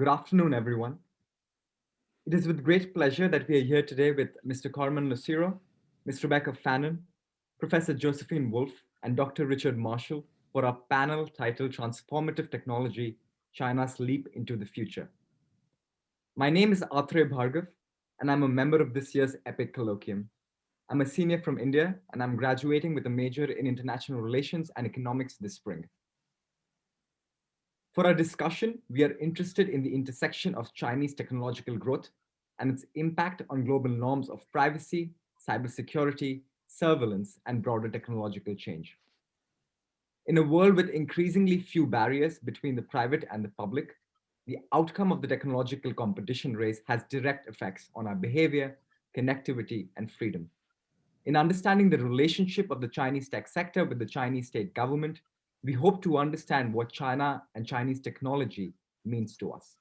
Good afternoon, everyone. It is with great pleasure that we are here today with Mr. Carmen Lucero, Ms. Rebecca Fannin, Professor Josephine Wolff, and Dr. Richard Marshall for our panel titled Transformative Technology, China's Leap into the Future. My name is Atre Bhargav, and I'm a member of this year's EPIC Colloquium. I'm a senior from India, and I'm graduating with a major in international relations and economics this spring. For our discussion, we are interested in the intersection of Chinese technological growth and its impact on global norms of privacy, cybersecurity, surveillance, and broader technological change. In a world with increasingly few barriers between the private and the public, the outcome of the technological competition race has direct effects on our behavior, connectivity, and freedom. In understanding the relationship of the Chinese tech sector with the Chinese state government, we hope to understand what China and Chinese technology means to us.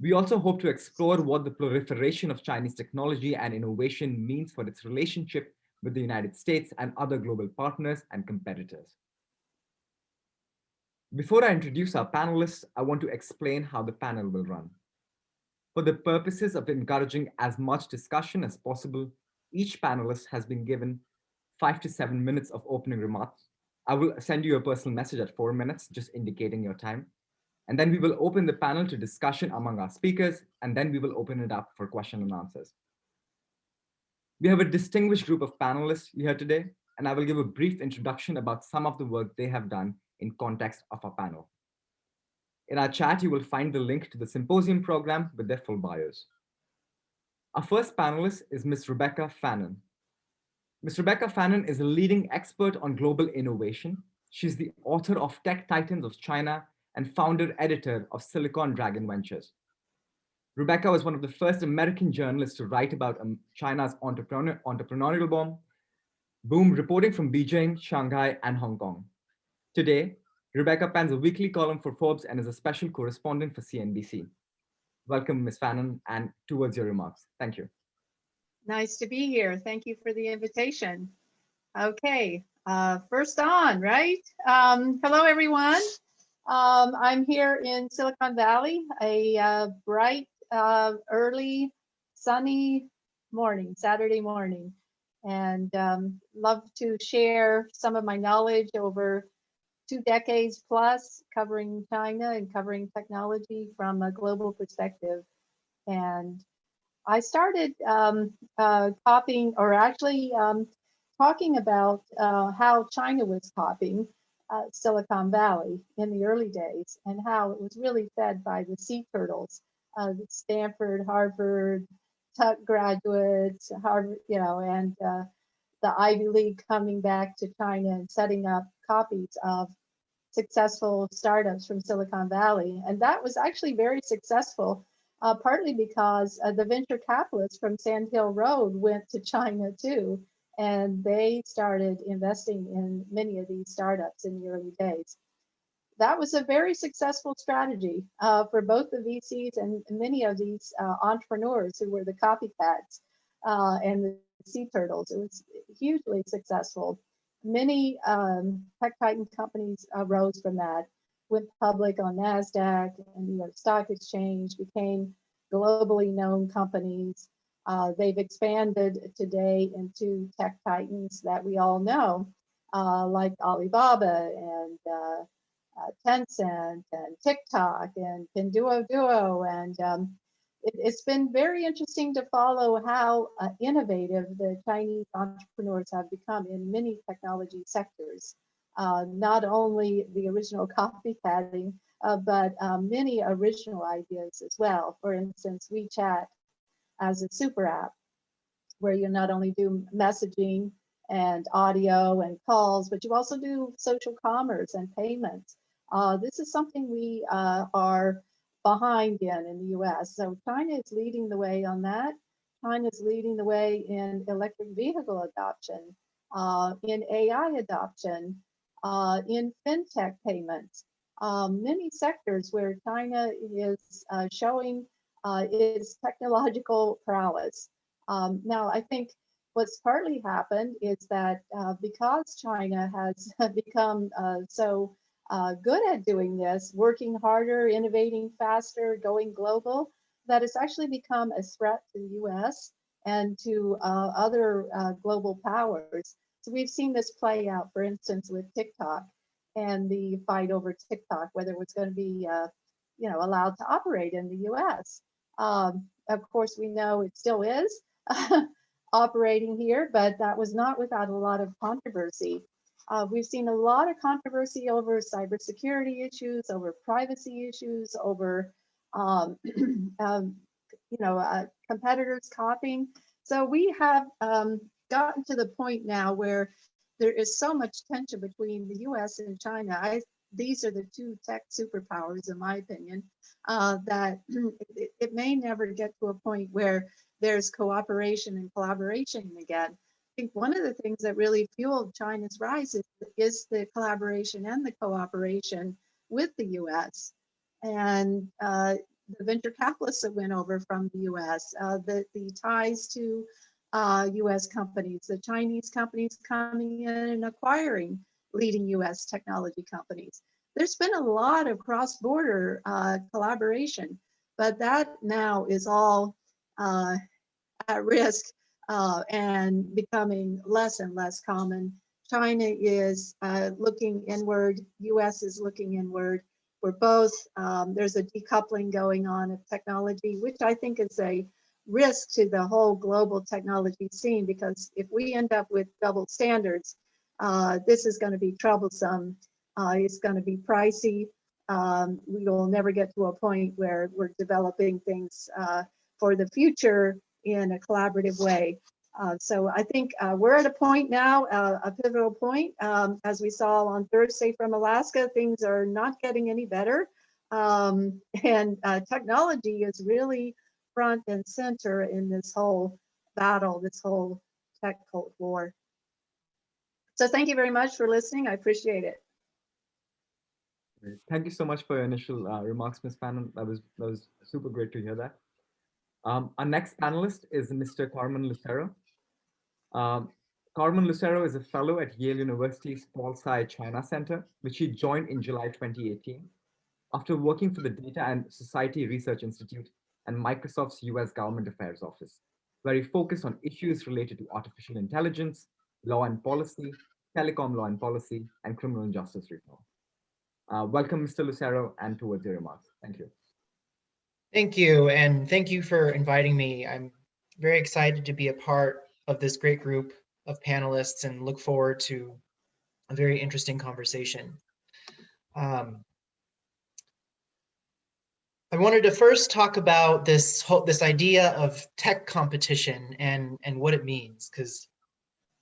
We also hope to explore what the proliferation of Chinese technology and innovation means for its relationship with the United States and other global partners and competitors. Before I introduce our panelists, I want to explain how the panel will run. For the purposes of encouraging as much discussion as possible, each panelist has been given five to seven minutes of opening remarks, I will send you a personal message at four minutes, just indicating your time. And then we will open the panel to discussion among our speakers, and then we will open it up for question and answers. We have a distinguished group of panelists here today, and I will give a brief introduction about some of the work they have done in context of our panel. In our chat, you will find the link to the symposium program with their full bios. Our first panelist is Ms. Rebecca Fannin. Ms. Rebecca Fannin is a leading expert on global innovation. She's the author of Tech Titans of China and founder editor of Silicon Dragon Ventures. Rebecca was one of the first American journalists to write about um, China's entrepreneur, entrepreneurial boom, boom reporting from Beijing, Shanghai, and Hong Kong. Today, Rebecca pens a weekly column for Forbes and is a special correspondent for CNBC. Welcome, Ms. Fannin, and towards your remarks. Thank you. Nice to be here. Thank you for the invitation. Okay, uh, first on, right? Um, hello, everyone. Um, I'm here in Silicon Valley, a uh, bright, uh, early, sunny morning, Saturday morning, and um, love to share some of my knowledge over two decades plus covering China and covering technology from a global perspective. And I started um, uh, copying or actually um, talking about uh, how China was copying uh, Silicon Valley in the early days and how it was really fed by the sea turtles, uh, Stanford, Harvard, Tuck graduates, Harvard, you know, and uh, the Ivy League coming back to China and setting up copies of successful startups from Silicon Valley. And that was actually very successful uh, partly because uh, the venture capitalists from Sand Hill Road went to China too, and they started investing in many of these startups in the early days. That was a very successful strategy uh, for both the VCs and many of these uh, entrepreneurs who were the copycats uh, and the sea turtles. It was hugely successful. Many um, tech titan companies arose from that went public on NASDAQ and New York Stock Exchange, became globally known companies. Uh, they've expanded today into tech titans that we all know, uh, like Alibaba and uh, uh Tencent and TikTok and Pinduoduo. Duo. And um, it, has been very interesting to follow how uh, innovative the Chinese entrepreneurs have become in many technology sectors not only the original copycatting, uh, but um, many original ideas as well. For instance, WeChat as a super app, where you not only do messaging and audio and calls, but you also do social commerce and payments. Uh, this is something we uh, are behind in in the US. So China is leading the way on that. China is leading the way in electric vehicle adoption, uh, in AI adoption, uh, in fintech payments, um, many sectors where China is uh, showing uh, its technological prowess. Um, now, I think what's partly happened is that uh, because China has become uh, so uh, good at doing this, working harder, innovating faster, going global, that it's actually become a threat to the US and to other global powers. So we've seen this play out, for instance, with TikTok and the fight over TikTok, whether it was going to be, uh, you know, allowed to operate in the US. Um, of course, we know it still is operating here, but that was not without a lot of controversy. Uh, we've seen a lot of controversy over cybersecurity issues, over privacy issues, over um, um, you know uh, competitors copying. So we have um, gotten to the point now where there is so much tension between the U.S. and China. I, these are the two tech superpowers, in my opinion, uh, that it, it may never get to a point where there's cooperation and collaboration again. I think one of the things that really fueled China's rise is, is the collaboration and the cooperation with the US. And uh, the venture capitalists that went over from the US, uh, the, the ties to uh, US companies, the Chinese companies coming in and acquiring leading US technology companies. There's been a lot of cross-border uh, collaboration, but that now is all uh, at risk uh, and becoming less and less common. China is uh, looking inward, US is looking inward. We're both, um, there's a decoupling going on of technology, which I think is a risk to the whole global technology scene because if we end up with double standards, uh, this is going to be troublesome. Uh, it's going to be pricey. Um, we will never get to a point where we're developing things uh, for the future in a collaborative way. Uh, so I think uh, we're at a point now, uh, a pivotal point. Um, as we saw on Thursday from Alaska, things are not getting any better. Um, and technology is really front and center in this whole battle, this whole tech Cold War. So thank you very much for listening. I appreciate it. Thank you so much for your initial uh, remarks, Ms. Fannin. That was that was super great to hear that. Um, our next panelist is Mr. Carmen Lucero. Um, Carmen Lucero is a fellow at Yale University's Paul Tsai China Center, which he joined in July 2018 after working for the Data and Society Research Institute and Microsoft's US Government Affairs Office, where he focused on issues related to artificial intelligence, law and policy, telecom law and policy, and criminal justice reform. Uh, welcome, Mr. Lucero, and towards your remarks. Thank you. Thank you, and thank you for inviting me. I'm very excited to be a part of this great group of panelists and look forward to a very interesting conversation. Um, I wanted to first talk about this whole, this idea of tech competition and and what it means because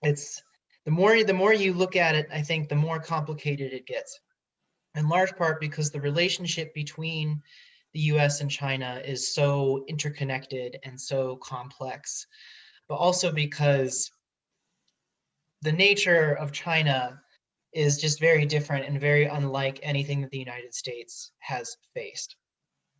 it's the more the more you look at it, I think the more complicated it gets. In large part because the relationship between the US and China is so interconnected and so complex, but also because the nature of China is just very different and very unlike anything that the United States has faced.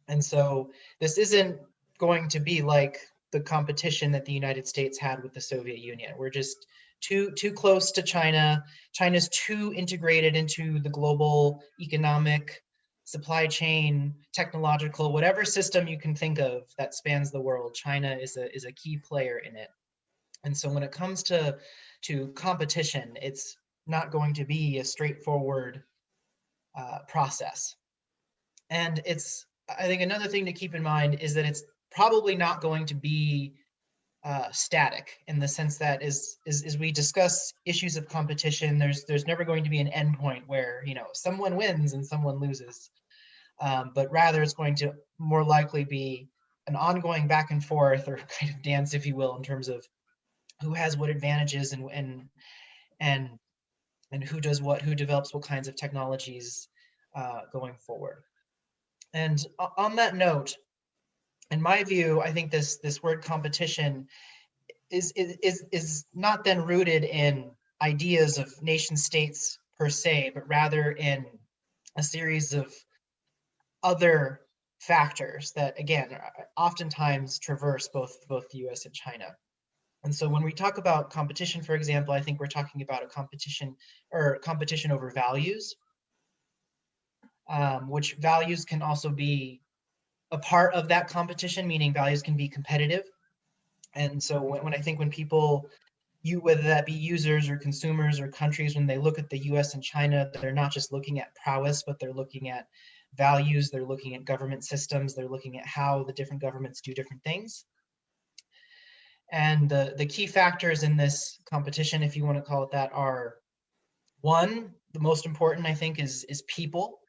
And so this isn't going to be like the competition that the United States had with the Soviet Union. We're just too too close to China. China's too integrated into the global economic supply chain, technological, whatever system you can think of that spans the world, China is a, is a key player in it. And so when it comes to, to competition, it's not going to be a straightforward uh, process. And it's, I think another thing to keep in mind is that it's probably not going to be uh, static in the sense that as, as, as we discuss issues of competition, there's there's never going to be an endpoint where you know someone wins and someone loses, um, but rather it's going to more likely be an ongoing back and forth or kind of dance, if you will, in terms of who has what advantages and and and and who does what, who develops what kinds of technologies uh, going forward. And on that note, in my view, I think this this word competition is is is not then rooted in ideas of nation states per se, but rather in a series of other factors that again oftentimes traverse both both the US and China. And so when we talk about competition, for example, I think we're talking about a competition or competition over values. Um, which values can also be a part of that competition, meaning values can be competitive. And so when, when I think when people, you whether that be users or consumers or countries, when they look at the US and China, they're not just looking at prowess, but they're looking at values, they're looking at government systems, they're looking at how the different governments do different things. And the, the key factors in this competition, if you want to call it that, are one, the most important, I think, is, is people.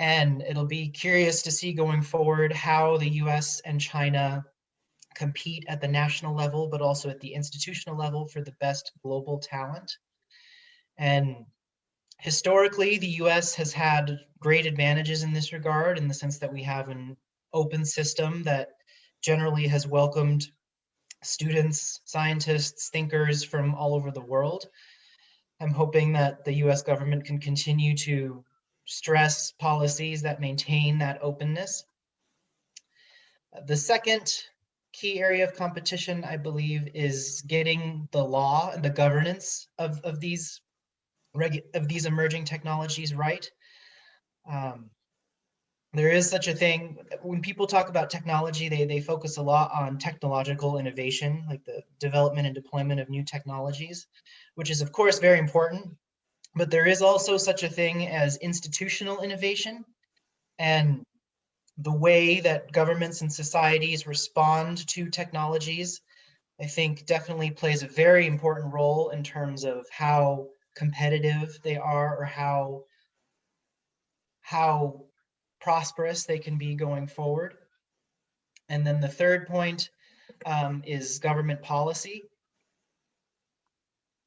And it'll be curious to see going forward how the US and China compete at the national level, but also at the institutional level for the best global talent. And historically, the US has had great advantages in this regard in the sense that we have an open system that generally has welcomed students, scientists, thinkers from all over the world. I'm hoping that the US government can continue to stress policies that maintain that openness. The second key area of competition, I believe, is getting the law and the governance of, of these of these emerging technologies right. Um, there is such a thing when people talk about technology they they focus a lot on technological innovation like the development and deployment of new technologies which is of course very important but there is also such a thing as institutional innovation and the way that governments and societies respond to technologies i think definitely plays a very important role in terms of how competitive they are or how how prosperous they can be going forward. And then the third point um, is government policy.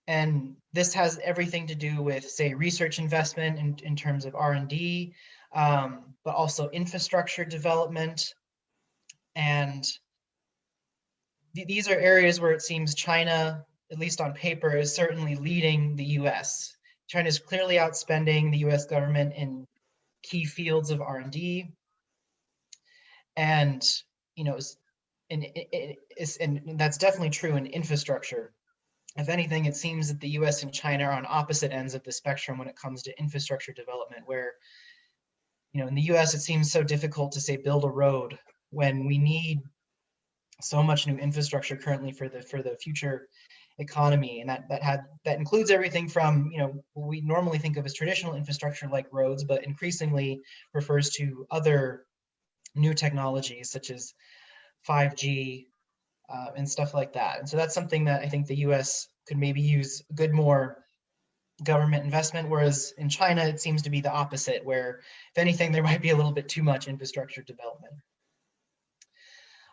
And this has everything to do with, say, research investment in, in terms of R&D, um, but also infrastructure development. And th these are areas where it seems China, at least on paper, is certainly leading the US. China is clearly outspending the US government in key fields of R&D. And, you know, and, and that's definitely true in infrastructure. If anything, it seems that the US and China are on opposite ends of the spectrum when it comes to infrastructure development, where, you know, in the US, it seems so difficult to say build a road when we need so much new infrastructure currently for the for the future economy. And that that had that includes everything from you know what we normally think of as traditional infrastructure like roads but increasingly refers to other new technologies such as 5g uh, and stuff like that and so that's something that i think the us could maybe use good more government investment whereas in china it seems to be the opposite where if anything there might be a little bit too much infrastructure development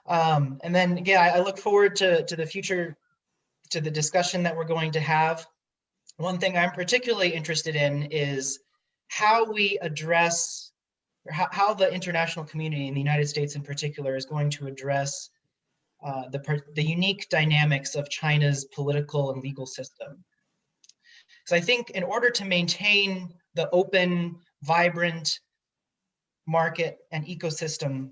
um, and then again, I, I look forward to, to the future to the discussion that we're going to have. One thing I'm particularly interested in is how we address, or how, how the international community in the United States in particular is going to address uh, the, the unique dynamics of China's political and legal system. So I think in order to maintain the open, vibrant market and ecosystem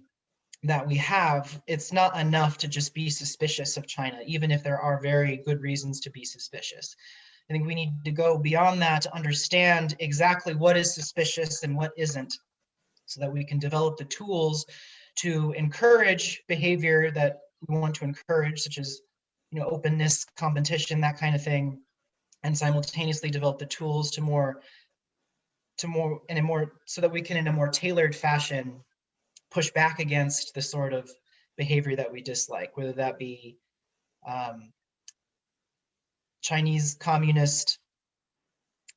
that we have, it's not enough to just be suspicious of China, even if there are very good reasons to be suspicious. I think we need to go beyond that to understand exactly what is suspicious and what isn't, so that we can develop the tools to encourage behavior that we want to encourage, such as you know, openness, competition, that kind of thing, and simultaneously develop the tools to more, to more, in a more, so that we can in a more tailored fashion push back against the sort of behavior that we dislike, whether that be um, Chinese communist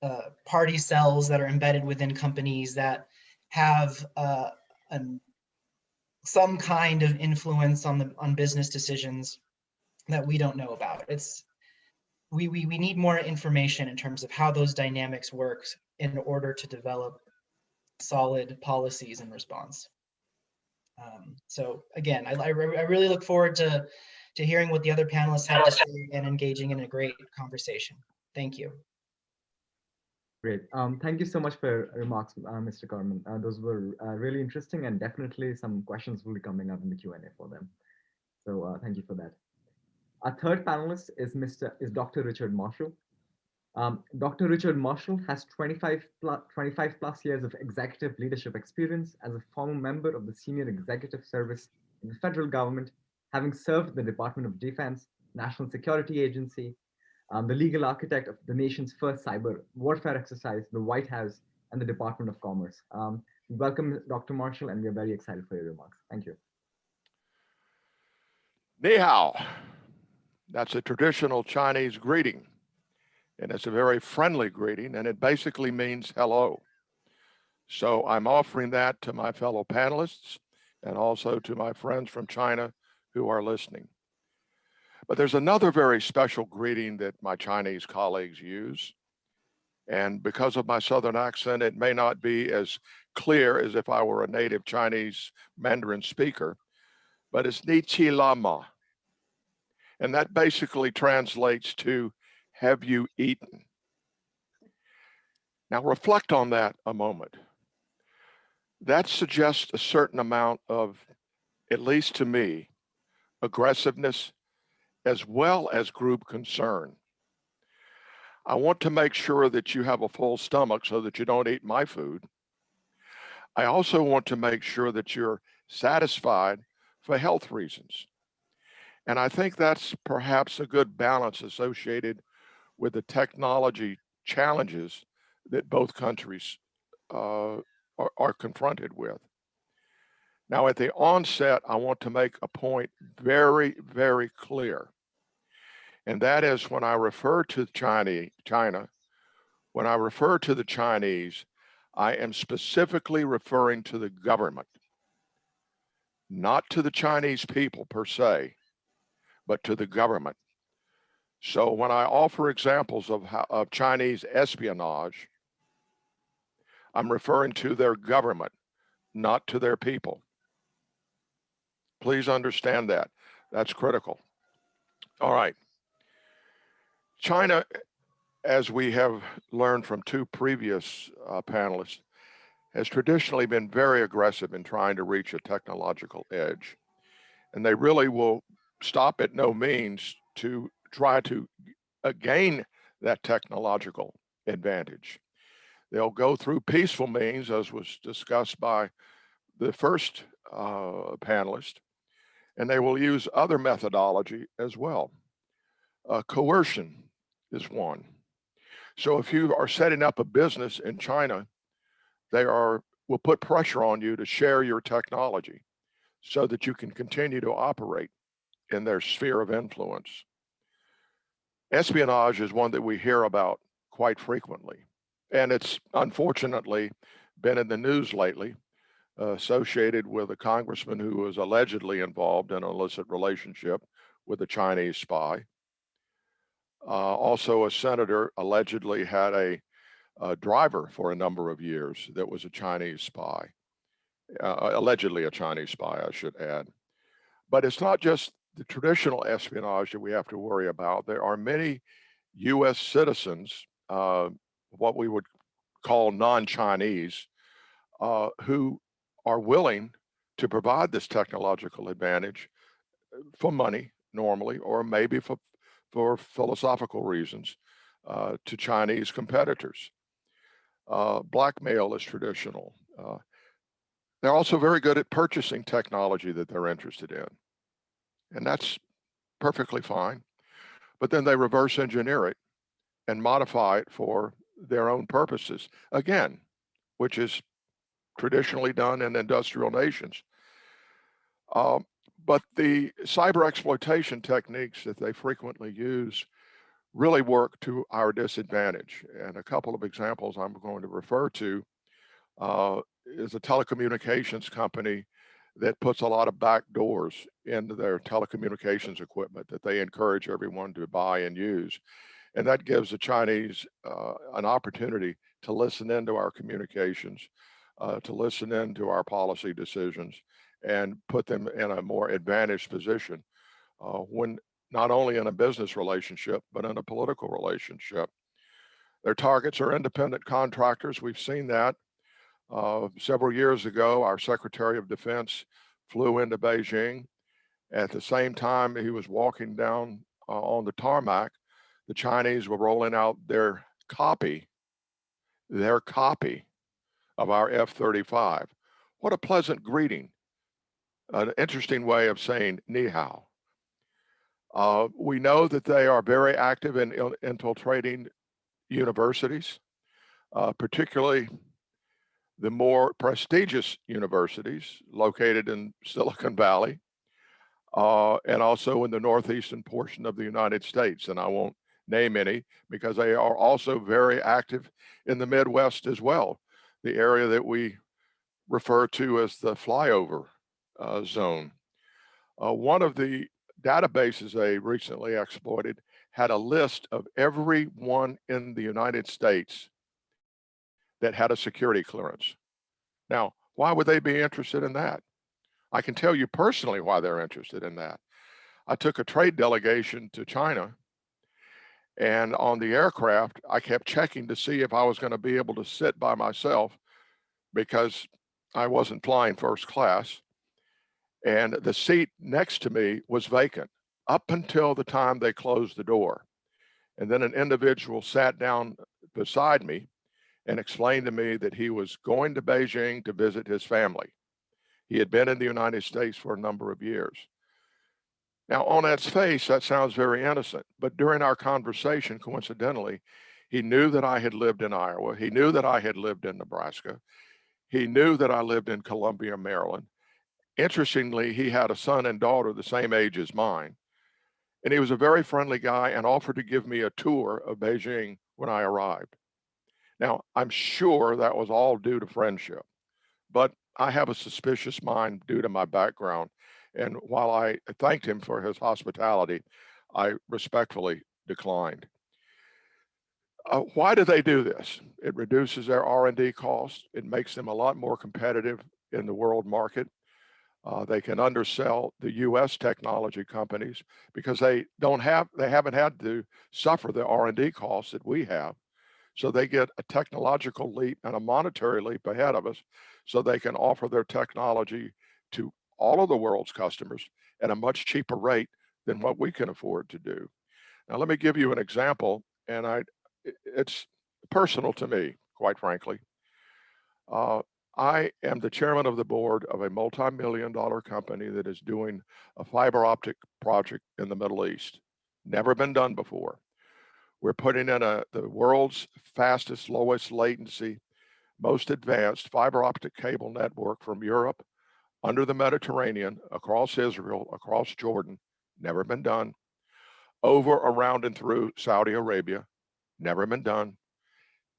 uh, party cells that are embedded within companies that have uh, an, some kind of influence on the on business decisions that we don't know about. It's we, we, we need more information in terms of how those dynamics work in order to develop solid policies in response. Um, so again, I, I, I, really look forward to, to hearing what the other panelists have to say and engaging in a great conversation. Thank you. Great. Um, thank you so much for your remarks, uh, Mr. Carmen. Uh, those were uh, really interesting and definitely some questions will be coming up in the Q&A for them. So uh, thank you for that. Our third panelist is Mr. is Dr. Richard Marshall. Um, Dr. Richard Marshall has 25 plus, 25 plus years of executive leadership experience as a former member of the Senior Executive Service in the federal government, having served the Department of Defense, National Security Agency, um, the legal architect of the nation's first cyber warfare exercise, the White House, and the Department of Commerce. Um, welcome, Dr. Marshall, and we're very excited for your remarks. Thank you. Ni hao. That's a traditional Chinese greeting. And it's a very friendly greeting, and it basically means hello. So I'm offering that to my fellow panelists and also to my friends from China who are listening. But there's another very special greeting that my Chinese colleagues use. And because of my Southern accent, it may not be as clear as if I were a native Chinese Mandarin speaker, but it's Ni chi le ma. And that basically translates to, have you eaten? Now reflect on that a moment. That suggests a certain amount of, at least to me, aggressiveness as well as group concern. I want to make sure that you have a full stomach so that you don't eat my food. I also want to make sure that you're satisfied for health reasons. And I think that's perhaps a good balance associated with the technology challenges that both countries uh, are, are confronted with. Now, at the onset, I want to make a point very, very clear. And that is when I refer to China, China, when I refer to the Chinese, I am specifically referring to the government, not to the Chinese people per se, but to the government. So when I offer examples of, how, of Chinese espionage, I'm referring to their government, not to their people. Please understand that. That's critical. All right. China, as we have learned from two previous uh, panelists, has traditionally been very aggressive in trying to reach a technological edge. And they really will stop at no means to try to uh, gain that technological advantage. They'll go through peaceful means, as was discussed by the first uh, panelist, and they will use other methodology as well. Uh, coercion is one. So if you are setting up a business in China, they are will put pressure on you to share your technology so that you can continue to operate in their sphere of influence. Espionage is one that we hear about quite frequently. And it's unfortunately been in the news lately, associated with a congressman who was allegedly involved in an illicit relationship with a Chinese spy. Uh, also, a senator allegedly had a, a, driver for a number of years that was a Chinese spy, uh, allegedly a Chinese spy, I should add. But it's not just the traditional espionage that we have to worry about. There are many US citizens uh, what we would call non-Chinese, uh, who are willing to provide this technological advantage uh, for money normally, or maybe for, for philosophical reasons uh, to Chinese competitors. Uh, blackmail is traditional. Uh, they're also very good at purchasing technology that they're interested in. And that's perfectly fine. But then they reverse engineer it and modify it for their own purposes, again, which is traditionally done in industrial nations. Um, but the cyber exploitation techniques that they frequently use really work to our disadvantage. And a couple of examples I'm going to refer to uh, is a telecommunications company that puts a lot of back doors into their telecommunications equipment that they encourage everyone to buy and use. And that gives the Chinese uh, an opportunity to listen into our communications, uh, to listen into our policy decisions and put them in a more advantaged position uh, when not only in a business relationship, but in a political relationship. Their targets are independent contractors. We've seen that. Uh, several years ago, our Secretary of Defense flew into Beijing. At the same time, he was walking down uh, on the tarmac the Chinese were rolling out their copy, their copy of our F-35. What a pleasant greeting. An interesting way of saying ni hao. Uh, we know that they are very active in il- infiltrating universities, uh, particularly the more prestigious universities located in Silicon Valley uh, and also in the northeastern portion of the United States. And I won't name any because they are also very active in the Midwest as well, the area that we refer to as the flyover uh, zone. Uh, one of the databases they recently exploited had a list of everyone in the United States that had a security clearance. Now, why would they be interested in that? I can tell you personally why they're interested in that. I took a trade delegation to China and on the aircraft, I kept checking to see if I was going to be able to sit by myself because I wasn't flying first class. And the seat next to me was vacant up until the time they closed the door. And then an individual sat down beside me and explained to me that he was going to Beijing to visit his family. He had been in the United States for a number of years. Now, on its face, that sounds very innocent, but during our conversation, coincidentally, he knew that I had lived in Iowa. He knew that I had lived in Nebraska. He knew that I lived in Columbia, Maryland. Interestingly, he had a son and daughter the same age as mine. And he was a very friendly guy and offered to give me a tour of Beijing when I arrived. Now, I'm sure that was all due to friendship, but I have a suspicious mind due to my background. And while I thanked him for his hospitality, I respectfully declined. Uh, why do they do this? It reduces their R&D costs. It makes them a lot more competitive in the world market. Uh, they can undersell the U.S. technology companies because they don't have, they haven't had to suffer the R&D costs that we have. So they get a technological leap and a monetary leap ahead of us so they can offer their technology to all of the world's customers at a much cheaper rate than what we can afford to do. Now, let me give you an example, and I, it's personal to me, quite frankly. Uh, I am the chairman of the board of a multi-million dollar company that is doing a fiber optic project in the Middle East. Never been done before. We're putting in a the world's fastest, lowest latency, most advanced fiber optic cable network from Europe, under the Mediterranean, across Israel, across Jordan, never been done, over, around, and through Saudi Arabia, never been done,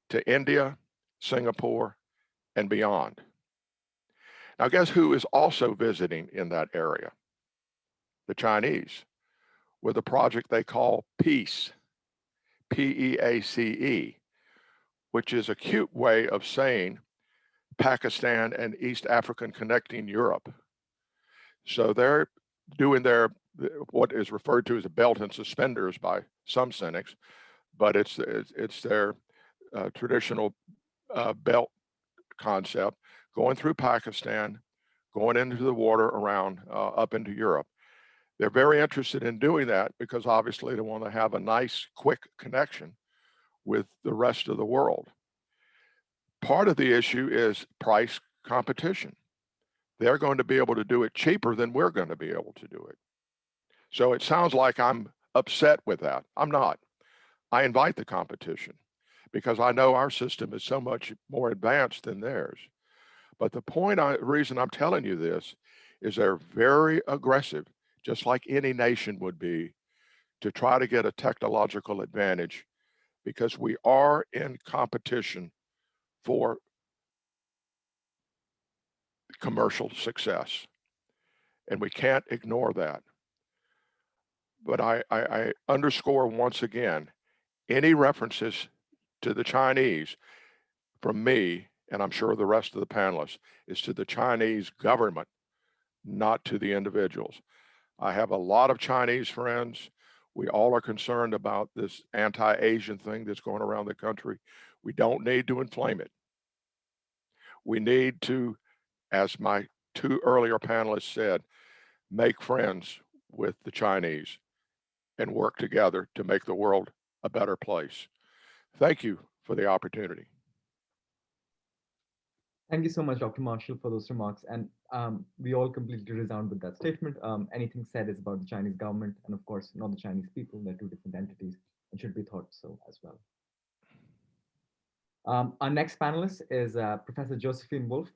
to India, Singapore, and beyond. Now, guess who is also visiting in that area? The Chinese, with a project they call PEACE, P-E-A-C-E, which is a cute way of saying Pakistan and East African connecting Europe. So they're doing their what is referred to as a belt and suspenders by some cynics, but it's it's, it's their uh, traditional uh, belt concept going through Pakistan, going into the water around uh, up into Europe. They're very interested in doing that because obviously they want to have a nice, quick connection with the rest of the world. Part of the issue is price competition. They're going to be able to do it cheaper than we're going to be able to do it. So it sounds like I'm upset with that. I'm not. I invite the competition because I know our system is so much more advanced than theirs. But the point, I, reason I'm telling you this is they're very aggressive just like any nation would be, to try to get a technological advantage because we are in competition for commercial success. And we can't ignore that. But I, I, I underscore once again, any references to the Chinese from me, and I'm sure the rest of the panelists, is to the Chinese government, not to the individuals. I have a lot of Chinese friends. We all are concerned about this anti-Asian thing that's going around the country. We don't need to inflame it. We need to, as my two earlier panelists said, make friends with the Chinese and work together to make the world a better place. Thank you for the opportunity. Thank you so much, Dr. Marshall, for those remarks. And um, we all completely resound with that statement. Um, anything said is about the Chinese government and of course, not the Chinese people. They're two different entities and should be thought so as well. Um, our next panelist is uh, Professor Josephine Wolff.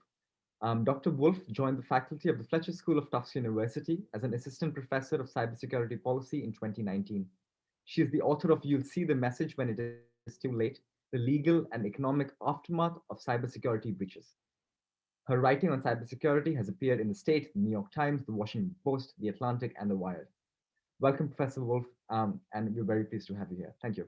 Um, Dr. Wolff joined the faculty of the Fletcher School of Tufts University as an assistant professor of cybersecurity policy in 2019. She is the author of You'll See the Message When It Is Too Late, the legal and economic aftermath of cybersecurity breaches. Her writing on cybersecurity has appeared in the Slate, the New York Times, the Washington Post, the Atlantic, and the Wired. Welcome, Professor Wolff, um, and we're very pleased to have you here. Thank you.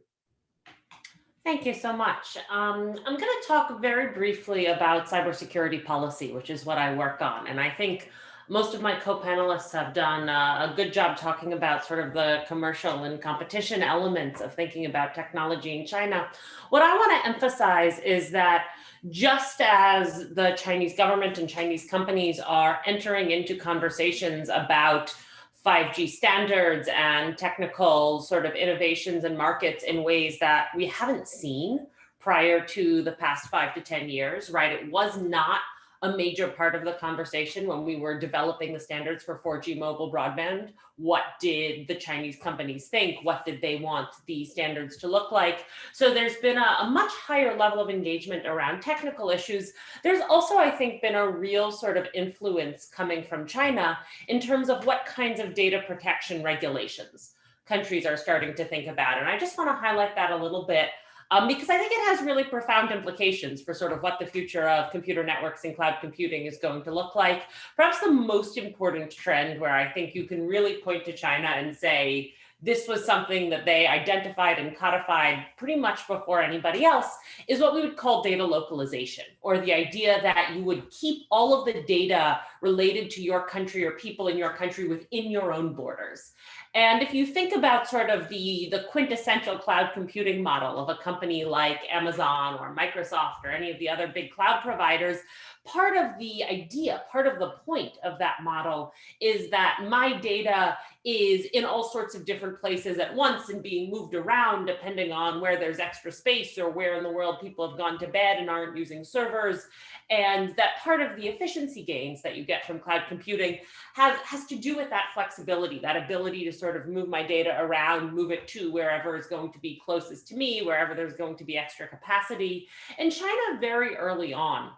Thank you so much. Um, I'm going to talk very briefly about cybersecurity policy, which is what I work on. And I think most of my co-panelists have done uh, a good job talking about sort of the commercial and competition elements of thinking about technology in China. What I want to emphasize is that just as the Chinese government and Chinese companies are entering into conversations about 5G standards and technical sort of innovations and markets in ways that we haven't seen prior to the past five to 10 years, right? It was not a major part of the conversation when we were developing the standards for 4G mobile broadband. What did the Chinese companies think? What did they want the standards to look like? So there's been a, a, much higher level of engagement around technical issues. There's also, I think, been a real sort of influence coming from China in terms of what kinds of data protection regulations countries are starting to think about. And I just want to highlight that a little bit um, because I think it has really profound implications for sort of what the future of computer networks and cloud computing is going to look like. Perhaps the most important trend where I think you can really point to China and say, this was something that they identified and codified pretty much before anybody else is what we would call data localization or the idea that you would keep all of the data related to your country or people in your country within your own borders. And if you think about sort of the, the quintessential cloud computing model of a company like Amazon or Microsoft or any of the other big cloud providers, part of the idea, part of the point of that model is that my data is in all sorts of different places at once and being moved around depending on where there's extra space or where in the world people have gone to bed and aren't using servers. And that part of the efficiency gains that you get from cloud computing has, has to do with that flexibility, that ability to sort of move my data around, move it to wherever is going to be closest to me, wherever there's going to be extra capacity. And China very early on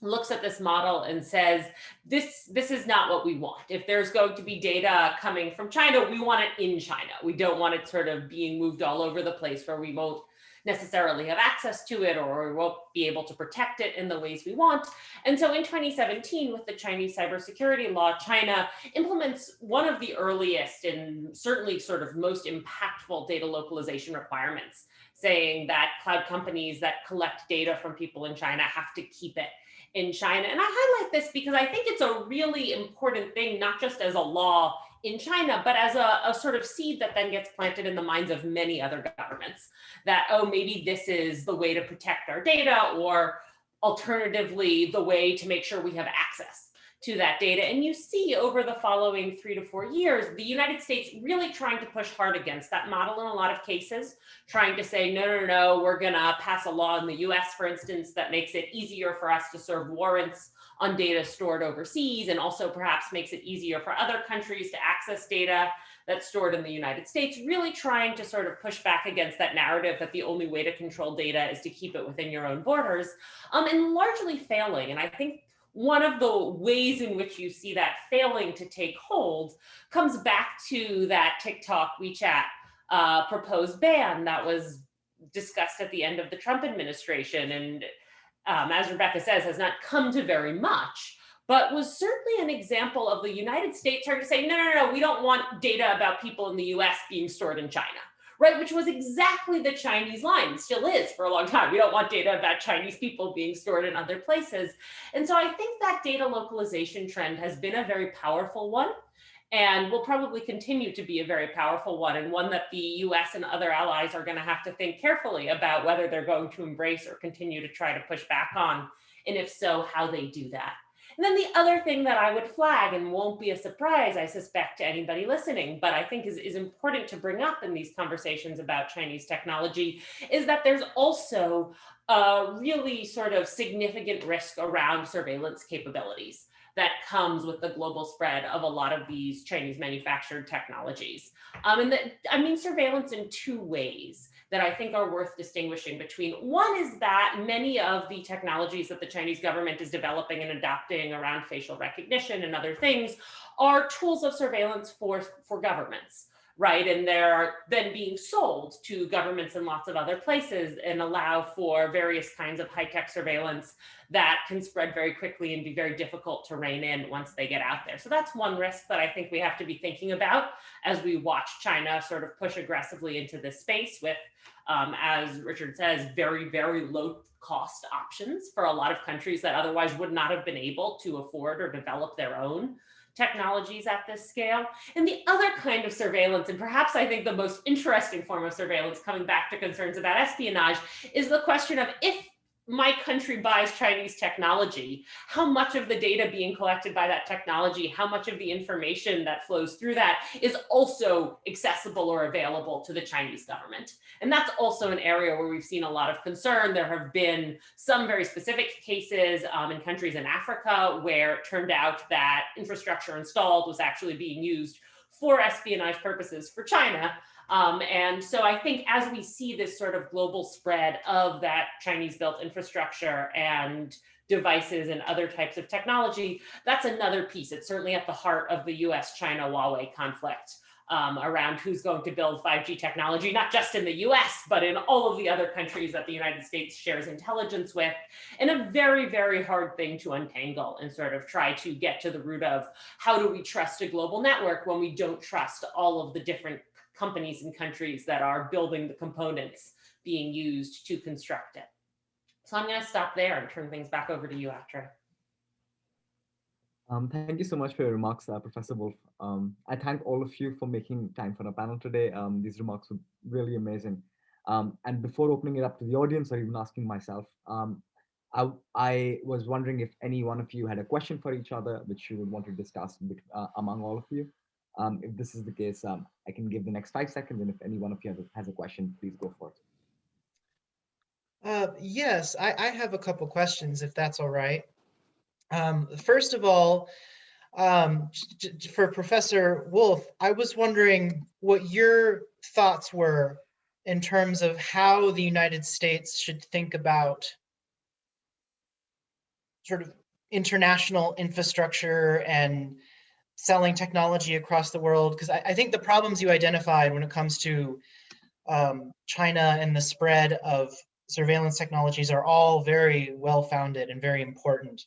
looks at this model and says, this, this is not what we want. If there's going to be data coming from China, we want it in China. We don't want it sort of being moved all over the place where we won't necessarily have access to it or we won't be able to protect it in the ways we want. And so in 2017, with the Chinese cybersecurity law, China implements one of the earliest and certainly sort of most impactful data localization requirements, saying that cloud companies that collect data from people in China have to keep it in China. And I highlight this because I think it's a really important thing, not just as a law in China, but as a, a, sort of seed that then gets planted in the minds of many other governments that, oh, maybe this is the way to protect our data or alternatively, the way to make sure we have access to that data. And you see over the following three to four years, the United States really trying to push hard against that model in a lot of cases, trying to say, no, no, no, we're gonna pass a law in the US, for instance, that makes it easier for us to serve warrants on data stored overseas and also perhaps makes it easier for other countries to access data that's stored in the United States, really trying to sort of push back against that narrative that the only way to control data is to keep it within your own borders, um, and largely failing. And I think one of the ways in which you see that failing to take hold comes back to that TikTok, WeChat uh, proposed ban that was discussed at the end of the Trump administration. And um, as Rebecca says, has not come to very much, but was certainly an example of the United States trying to say, no, no, no, we don't want data about people in the US being stored in China right? Which was exactly the Chinese line, still is for a long time. We don't want data about Chinese people being stored in other places. And so I think that data localization trend has been a very powerful one and will probably continue to be a very powerful one and one that the US and other allies are going to have to think carefully about whether they're going to embrace or continue to try to push back on, and if so, how they do that. And then the other thing that I would flag and won't be a surprise, I suspect, to anybody listening, but I think is, is important to bring up in these conversations about Chinese technology is that there's also a really sort of significant risk around surveillance capabilities that comes with the global spread of a lot of these Chinese manufactured technologies. Um, and that, I mean surveillance in two ways that I think are worth distinguishing between. One is that many of the technologies that the Chinese government is developing and adopting around facial recognition and other things are tools of surveillance for, for governments right? And they're then being sold to governments in lots of other places and allow for various kinds of high-tech surveillance that can spread very quickly and be very difficult to rein in once they get out there. So that's one risk that I think we have to be thinking about as we watch China sort of push aggressively into this space with, um, as Richard says, very, very low cost options for a lot of countries that otherwise would not have been able to afford or develop their own technologies at this scale. And the other kind of surveillance, and perhaps I think the most interesting form of surveillance coming back to concerns about espionage, is the question of if my country buys Chinese technology, how much of the data being collected by that technology, how much of the information that flows through that is also accessible or available to the Chinese government. And that's also an area where we've seen a lot of concern. There have been some very specific cases um, in countries in Africa where it turned out that infrastructure installed was actually being used for espionage purposes for China. Um, and so I think as we see this sort of global spread of that Chinese built infrastructure and devices and other types of technology, that's another piece. It's certainly at the heart of the US China Huawei conflict um, around who's going to build 5G technology, not just in the US, but in all of the other countries that the United States shares intelligence with, and a very, very hard thing to untangle and sort of try to get to the root of how do we trust a global network when we don't trust all of the different companies and countries that are building the components being used to construct it. So I'm going to stop there and turn things back over to you, Atre. Um, thank you so much for your remarks, uh, Professor Wolff. Um, I thank all of you for making time for the panel today. Um, these remarks were really amazing. Um, and before opening it up to the audience or even asking myself, um, I, I, was wondering if any one of you had a question for each other, which you would want to discuss uh, among all of you. Um, if this is the case, um, I can give the next five seconds, and if any one of you has a, question, please go for it. Uh, yes, I, I, have a couple questions, if that's all right. Um, first of all, um, for Professor Wolff, I was wondering what your thoughts were in terms of how the United States should think about sort of international infrastructure and selling technology across the world? Because I, I, think the problems you identified when it comes to um, China and the spread of surveillance technologies are all very well founded and very important.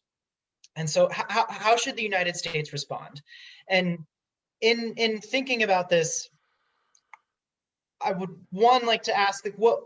And so how, how should the United States respond? And in, in thinking about this, I would one like to ask like what,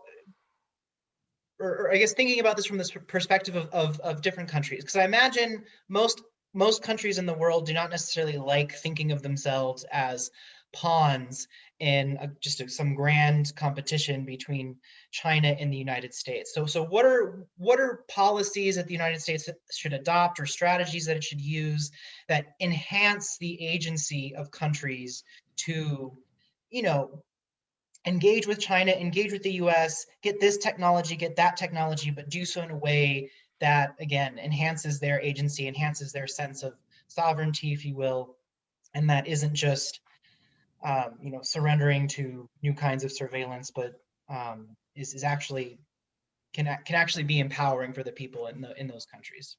or, or I guess thinking about this from this perspective of, of, of different countries, because I imagine most most countries in the world do not necessarily like thinking of themselves as pawns in a, just a, some grand competition between China and the United States. So, so what are what are policies that the United States should adopt or strategies that it should use that enhance the agency of countries to, you know, engage with China, engage with the US, get this technology, get that technology, but do so in a way that again enhances their agency, enhances their sense of sovereignty, if you will, and that isn't just um, you know surrendering to new kinds of surveillance, but um, is is actually can can actually be empowering for the people in the in those countries.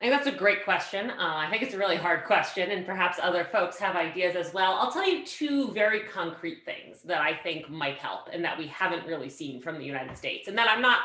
I think that's a great question. Uh, I think it's a really hard question, and perhaps other folks have ideas as well. I'll tell you two very concrete things that I think might help and that we haven't really seen from the United States, and that I'm not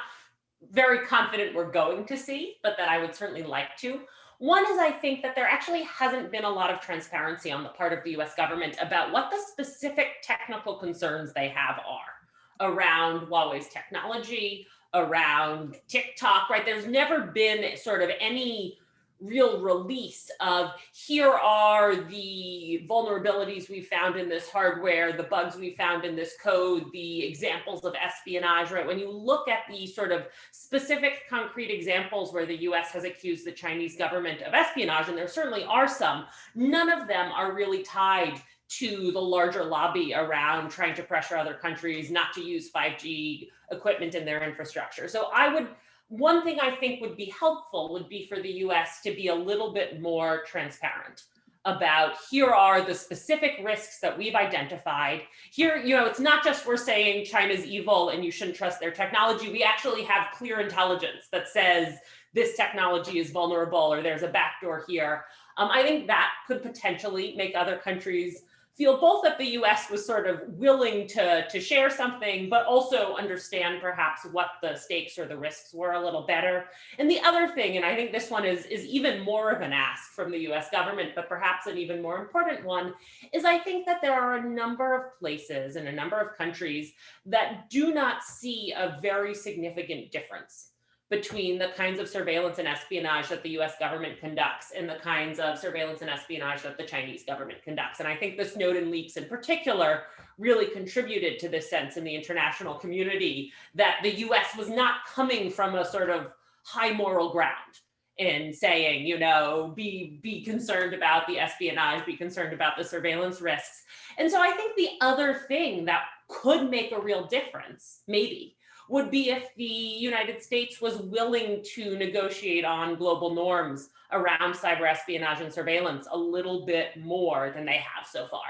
very confident we're going to see, but that I would certainly like to. One is I think that there actually hasn't been a lot of transparency on the part of the US government about what the specific technical concerns they have are around Huawei's technology, around TikTok, right? There's never been sort of any real release of here are the vulnerabilities we found in this hardware, the bugs we found in this code, the examples of espionage, right? When you look at the sort of specific concrete examples where the US has accused the Chinese government of espionage, and there certainly are some, none of them are really tied to the larger lobby around trying to pressure other countries not to use 5G equipment in their infrastructure. So I would one thing I think would be helpful would be for the US to be a little bit more transparent about here are the specific risks that we've identified. Here, you know, it's not just we're saying China's evil and you shouldn't trust their technology. We actually have clear intelligence that says this technology is vulnerable or there's a backdoor here. Um, I think that could potentially make other countries feel both that the US was sort of willing to, to share something, but also understand perhaps what the stakes or the risks were a little better. And the other thing, and I think this one is, is even more of an ask from the US government, but perhaps an even more important one, is I think that there are a number of places and a number of countries that do not see a very significant difference between the kinds of surveillance and espionage that the US government conducts and the kinds of surveillance and espionage that the Chinese government conducts. And I think the Snowden leaks in particular really contributed to this sense in the international community that the US was not coming from a sort of high moral ground in saying, you know, be be concerned about the espionage, be concerned about the surveillance risks. And so I think the other thing that could make a real difference, maybe, would be if the United States was willing to negotiate on global norms around cyber espionage and surveillance a little bit more than they have so far.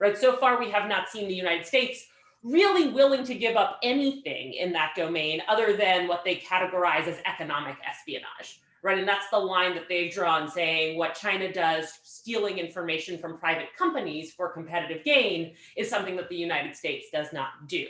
Right. So far, we have not seen the United States really willing to give up anything in that domain other than what they categorize as economic espionage. Right. And that's the line that they've drawn saying what China does, stealing information from private companies for competitive gain, is something that the United States does not do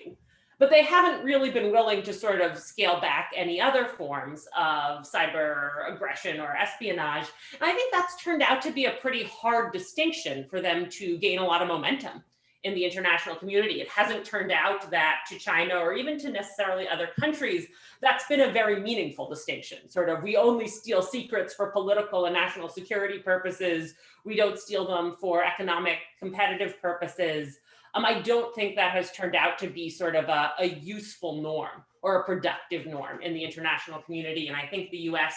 but they haven't really been willing to sort of scale back any other forms of cyber aggression or espionage. And I think that's turned out to be a pretty hard distinction for them to gain a lot of momentum in the international community. It hasn't turned out that to China or even to necessarily other countries, that's been a very meaningful distinction. Sort of, we only steal secrets for political and national security purposes. We don't steal them for economic competitive purposes. Um, I don't think that has turned out to be sort of a, a useful norm or a productive norm in the international community. And I think the US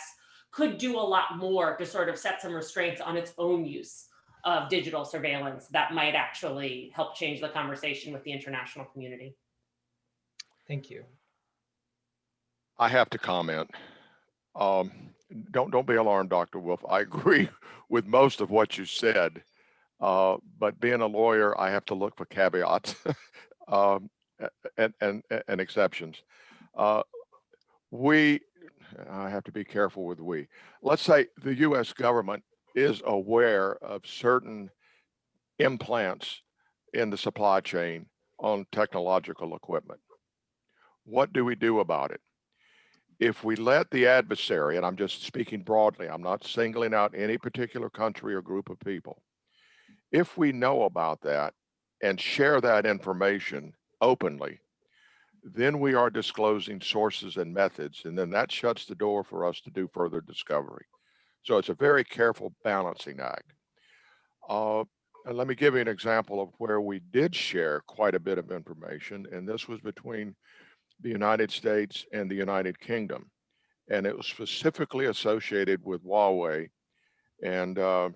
could do a lot more to sort of set some restraints on its own use of digital surveillance that might actually help change the conversation with the international community. Thank you. I have to comment. Um, don't don't be alarmed, Dr. Wolff. I agree with most of what you said. Uh, but being a lawyer, I have to look for caveats um, and, and, and exceptions. Uh, we, I have to be careful with we. Let's say the US government is aware of certain implants in the supply chain on technological equipment. What do we do about it? If we let the adversary, and I'm just speaking broadly, I'm not singling out any particular country or group of people, if we know about that and share that information openly, then we are disclosing sources and methods, and then that shuts the door for us to do further discovery. So it's a very careful balancing act. Uh, and let me give you an example of where we did share quite a bit of information, and this was between the United States and the United Kingdom. And it was specifically associated with Huawei and uh,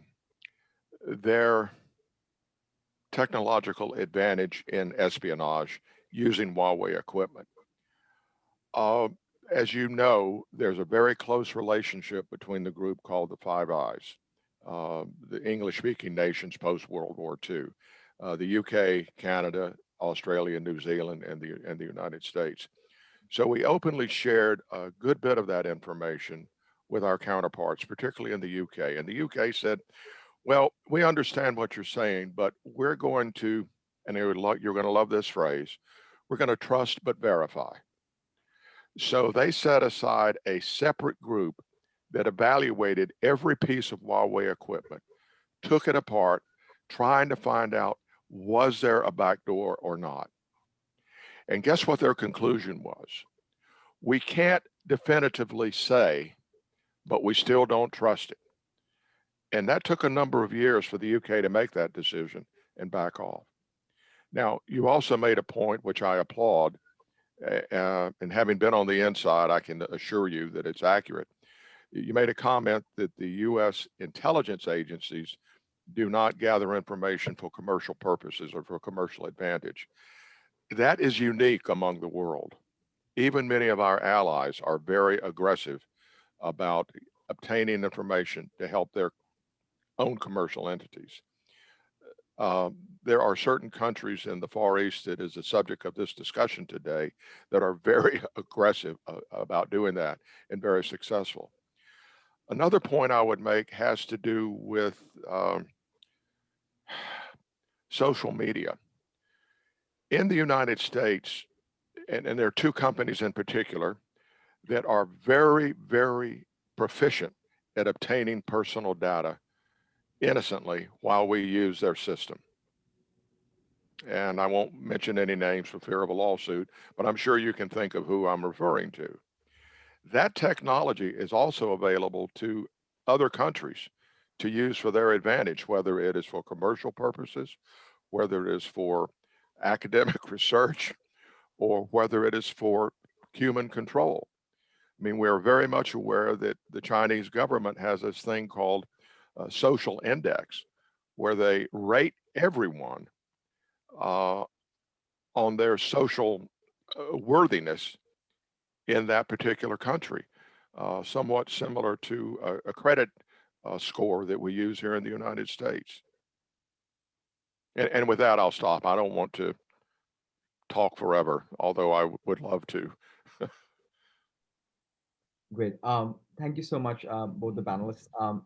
their technological advantage in espionage using Huawei equipment. Uh, as you know, there's a very close relationship between the group called the Five Eyes, uh, the English-speaking nations post-World War II, uh, the UK, Canada, Australia, New Zealand, and the, and the United States. So we openly shared a good bit of that information with our counterparts, particularly in the UK. And the UK said, well, we understand what you're saying, but we're going to, and you're going to love this phrase, we're going to trust but verify. So they set aside a separate group that evaluated every piece of Huawei equipment, took it apart, trying to find out, was there a backdoor or not? And guess what their conclusion was? We can't definitively say, but we still don't trust it. And that took a number of years for the UK to make that decision and back off. Now, you also made a point, which I applaud, uh, and having been on the inside, I can assure you that it's accurate. You made a comment that the US intelligence agencies do not gather information for commercial purposes or for commercial advantage. That is unique among the world. Even many of our allies are very aggressive about obtaining information to help their own commercial entities. Uh, there are certain countries in the Far East that is the subject of this discussion today that are very aggressive uh, about doing that and very successful. Another point I would make has to do with um, social media. In the United States, and, and there are two companies in particular that are very, very proficient at obtaining personal data innocently while we use their system. And I won't mention any names for fear of a lawsuit, but I'm sure you can think of who I'm referring to. That technology is also available to other countries to use for their advantage, whether it is for commercial purposes, whether it is for academic research, or whether it is for human control. I mean, we're very much aware that the Chinese government has this thing called a social index, where they rate everyone uh, on their social uh, worthiness in that particular country, uh, somewhat similar to a, a credit uh, score that we use here in the United States. And, and with that, I'll stop. I don't want to talk forever, although I would love to. Great. Um, thank you so much, uh, both the panelists. Um,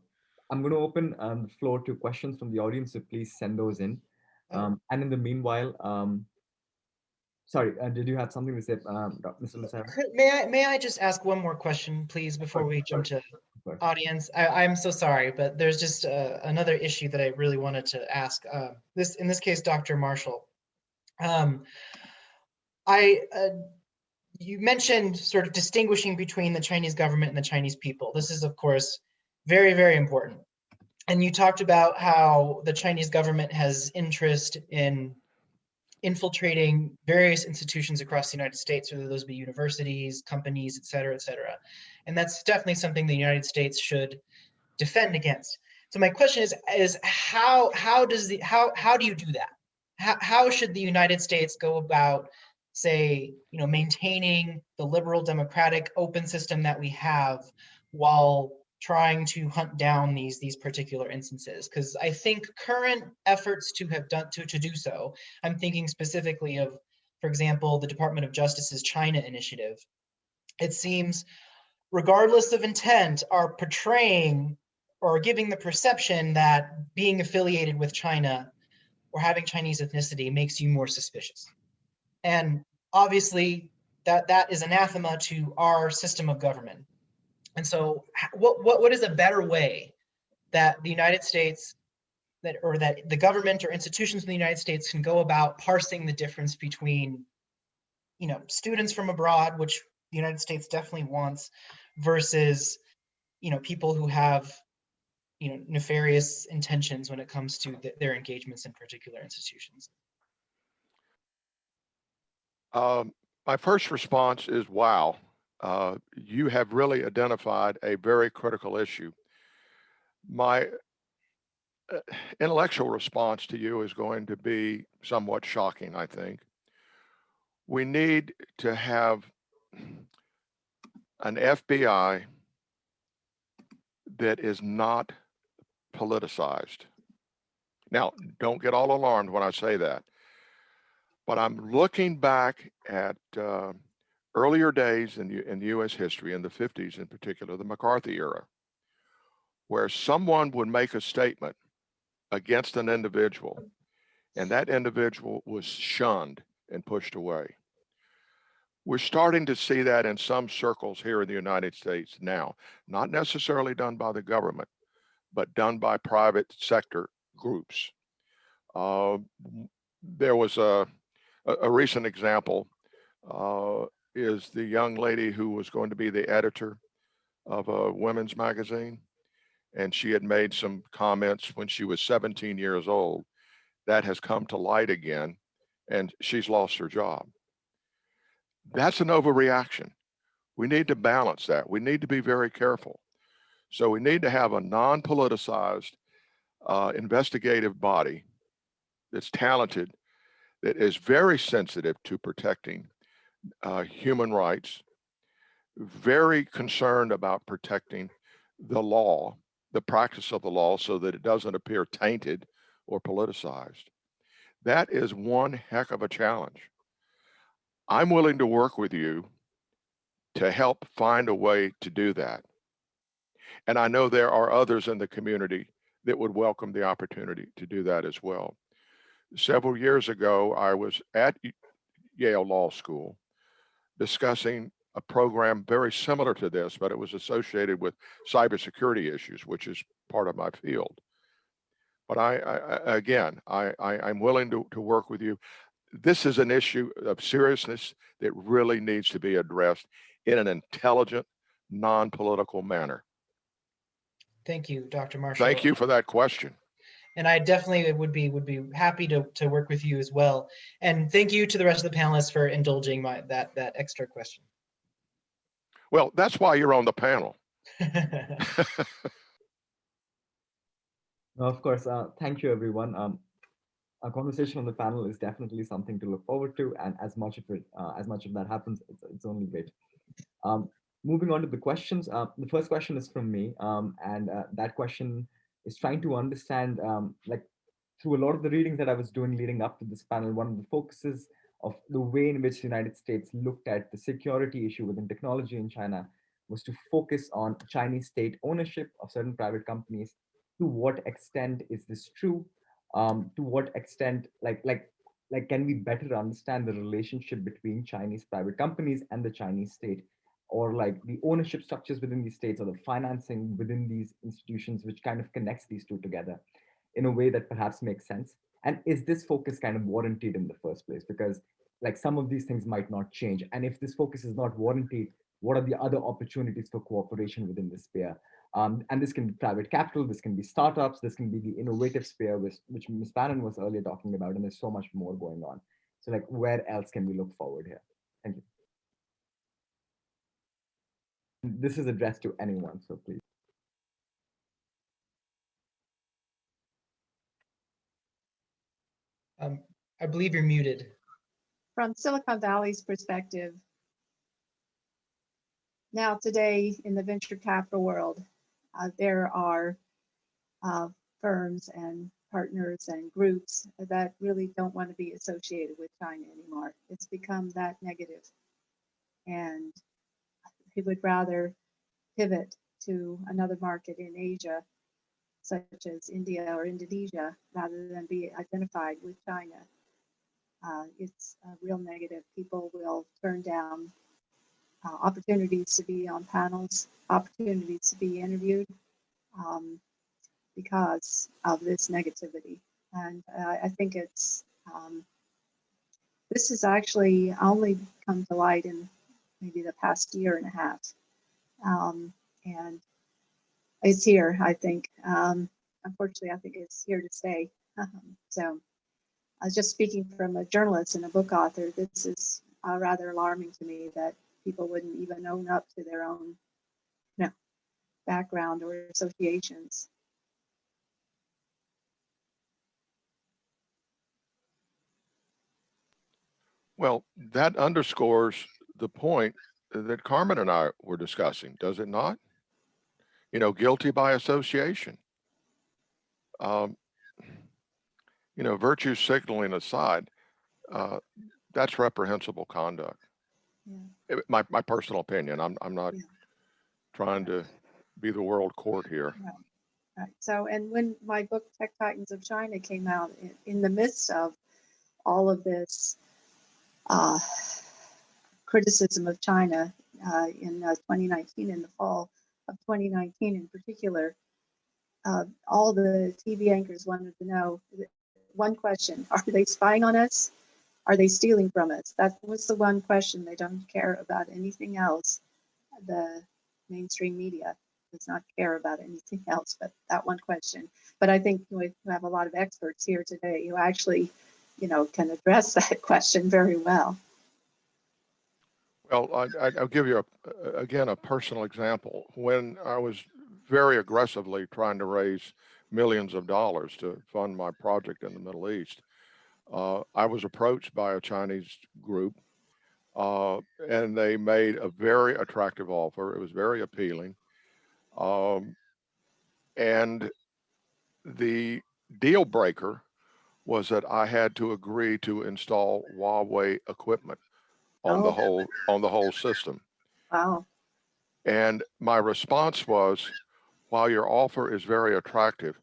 I'm going to open um, the floor to questions from the audience, so please send those in. Um, and in the meanwhile, um, sorry, uh, did you have something to say, um, Mr. Lucero? May I, may I just ask one more question, please, before we jump to audience? I, I'm so sorry, but there's just uh, another issue that I really wanted to ask. Uh, This, in this case, Dr. Marshall. Um, I, uh, you mentioned sort of distinguishing between the Chinese government and the Chinese people. This is, of course, very, very important. And you talked about how the Chinese government has interest in infiltrating various institutions across the United States, whether those be universities, companies, et cetera, et cetera. And that's definitely something the United States should defend against. So my question is, is how, how does the, how, how do you do that? How, how should the United States go about, say, you know, maintaining the liberal democratic open system that we have while trying to hunt down these these particular instances because i think current efforts to have done to, to do so i'm thinking specifically of for example the department of justice's china initiative. It seems regardless of intent are portraying or giving the perception that being affiliated with china or having chinese ethnicity makes you more suspicious. And obviously that that is anathema to our system of government and so what, what, what is a better way that the United States that or that the government or institutions in the United States can go about parsing the difference between, you know, students from abroad, which the United States definitely wants, versus, you know, people who have, you know, nefarious intentions when it comes to th their engagements in particular institutions. Um, my first response is wow uh, you have really identified a very critical issue. My uh, intellectual response to you is going to be somewhat shocking, I think. We need to have an FBI that is not politicized. Now, don't get all alarmed when I say that, but I'm looking back at uh, earlier days in, in US history, in the 50s in particular, the McCarthy era, where someone would make a statement against an individual and that individual was shunned and pushed away. We're starting to see that in some circles here in the United States now, not necessarily done by the government, but done by private sector groups. Uh, there was a, a, a recent example uh, is the young lady who was going to be the editor of a women's magazine. and she had made some comments when she was 17 years old. That has come to light again, and she's lost her job. That's an overreaction. We need to balance that. We need to be very careful. So we need to have a non-politicized uh, investigative body that's talented, that is very sensitive to protecting uh, human rights, very concerned about protecting the law, the practice of the law, so that it doesn't appear tainted or politicized. That is one heck of a challenge. I'm willing to work with you to help find a way to do that. And I know there are others in the community that would welcome the opportunity to do that as well. Several years ago, I was at Yale Law School discussing a program very similar to this, but it was associated with cybersecurity issues, which is part of my field. But I, I again, I, I, am willing to, to work with you. This is an issue of seriousness that really needs to be addressed in an intelligent, non-political manner. Thank you, Dr. Marshall. Thank you for that question. And I definitely would be would be happy to to work with you as well. And thank you to the rest of the panelists for indulging my that that extra question. Well, that's why you're on the panel. Of course, uh, thank you, everyone. Um, a conversation on the panel is definitely something to look forward to, and as much of it, uh, as much of that happens, it's, it's only great. Um, moving on to the questions, uh, the first question is from me, um, and uh, that question is trying to understand, um, like, through a lot of the reading that I was doing leading up to this panel, one of the focuses of the way in which the United States looked at the security issue within technology in China was to focus on Chinese state ownership of certain private companies. To what extent is this true? Um, to what extent, like, like, like, can we better understand the relationship between Chinese private companies and the Chinese state? Or like the ownership structures within these states or the financing within these institutions, which kind of connects these two together in a way that perhaps makes sense? And is this focus kind of warranted in the first place? Because like some of these things might not change. And if this focus is not warranted, what are the other opportunities for cooperation within this sphere? Um, and this can be private capital, this can be startups, this can be the innovative sphere, which, which Ms. Fannin was earlier talking about, and there's so much more going on. So like, where else can we look forward here? Thank you. This is addressed to anyone, so please. Um, I believe you're muted. From Silicon Valley's perspective, now today in the venture capital world, uh, there are uh, firms and partners and groups that really don't want to be associated with China anymore. It's become that negative. And he would rather pivot to another market in Asia, such as India or Indonesia, rather than be identified with China. Uh, it's a real negative. People will turn down uh, opportunities to be on panels, opportunities to be interviewed um, because of this negativity. And uh, I think it's, um, this has actually only come to light in maybe the past year and a half. Um, and it's here, I think. Um, unfortunately, I think it's here to stay. Um, so I was just speaking from a journalist and a book author. This is uh, rather alarming to me that people wouldn't even own up to their own you know, background or associations. Well, that underscores the point that Carmen and I were discussing, does it not? You know, guilty by association. Um, you know, virtue signaling aside, uh, that's reprehensible conduct. Yeah. It- My, my personal opinion, I'm, I'm not Yeah. trying to be the world court here. Right. So, and when my book Tech Titans of China came out in, in the midst of all of this uh, criticism of China uh, in uh, 2019, in the fall of 2019 in particular, uh, all the TV anchors wanted to know one question Are they spying on us? Are they stealing from us? That was the one question. They don't care about anything else, the mainstream media. does not care about anything else but that one question. But I think we have a lot of experts here today who actually, you know, can address that question very well. Well, I, I- I'll give you a, again, a personal example. When I was very aggressively trying to raise millions of dollars to fund my project in the Middle East, uh, I was approached by a Chinese group, uh, and they made a very attractive offer. It was very appealing. Um, and the deal breaker was that I had to agree to install Huawei equipment on the Oh. whole on the whole system. Wow. And my response was, while your offer is very attractive,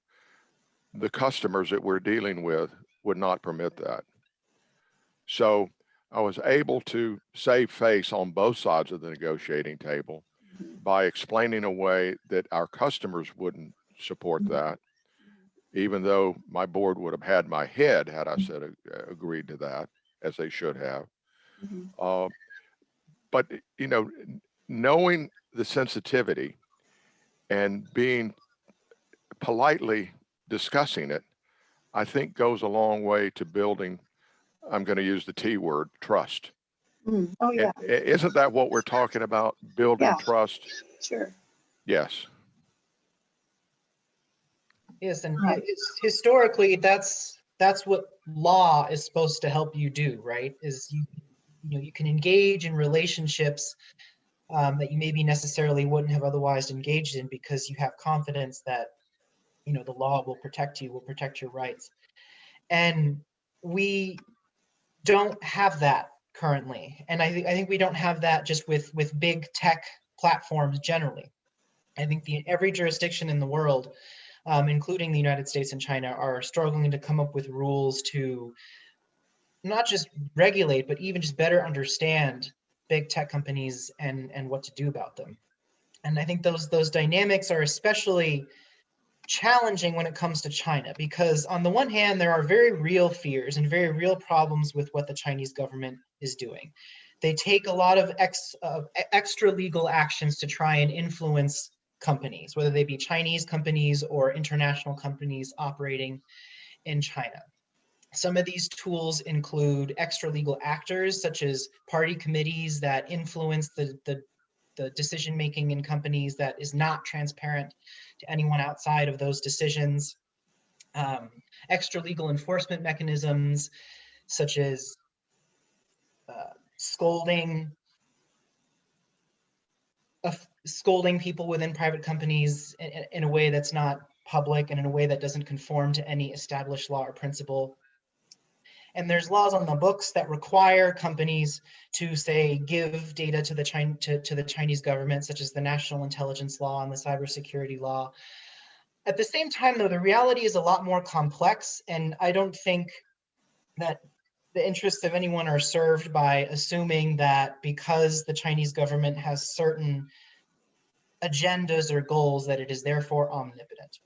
the customers that we're dealing with would not permit that. So I was able to save face on both sides of the negotiating table Mhm. by explaining a way that our customers wouldn't support Mhm. that, even though my board would have had my head had I said uh, agreed to that, as they should have. Mhm. Uh, but you know, knowing the sensitivity and being politely discussing it, I think goes a long way to building. I'm going to use the T word, trust. Mm. Oh, yeah, i- isn't that what we're talking about? Building Yeah. trust? sure. Yes. Yes, and Right. historically, that's that's what law is supposed to help you do, right? Is you you know you can engage in relationships um, that you maybe necessarily wouldn't have otherwise engaged in because you have confidence that you know the law will protect you, will protect your rights, and we don't have that currently, and I think I think we don't have that just with with big tech platforms generally. I think the every jurisdiction in the world um, including the United States and China, are struggling to come up with rules to not just regulate, but even just better understand big tech companies and and what to do about them. And I think those those dynamics are especially challenging when it comes to China because on the one hand there are very real fears and very real problems with what the Chinese government is doing. They take a lot of ex, uh, extra legal actions to try and influence companies, whether they be Chinese companies or international companies operating in China. Some of these tools include extra legal actors, such as party committees that influence the, the, the decision making in companies that is not transparent to anyone outside of those decisions. Um, extra legal enforcement mechanisms, such as uh, scolding, of scolding people within private companies in- in a way that's not public and in a way that doesn't conform to any established law or principle. And there's laws on the books that require companies to say give data to the China to, to the Chinese government, such as the National Intelligence Law and the Cybersecurity Law. At the same time, though, the reality is a lot more complex, and I don't think that the interests of anyone are served by assuming that because the Chinese government has certain agendas or goals that it is therefore omnipotent.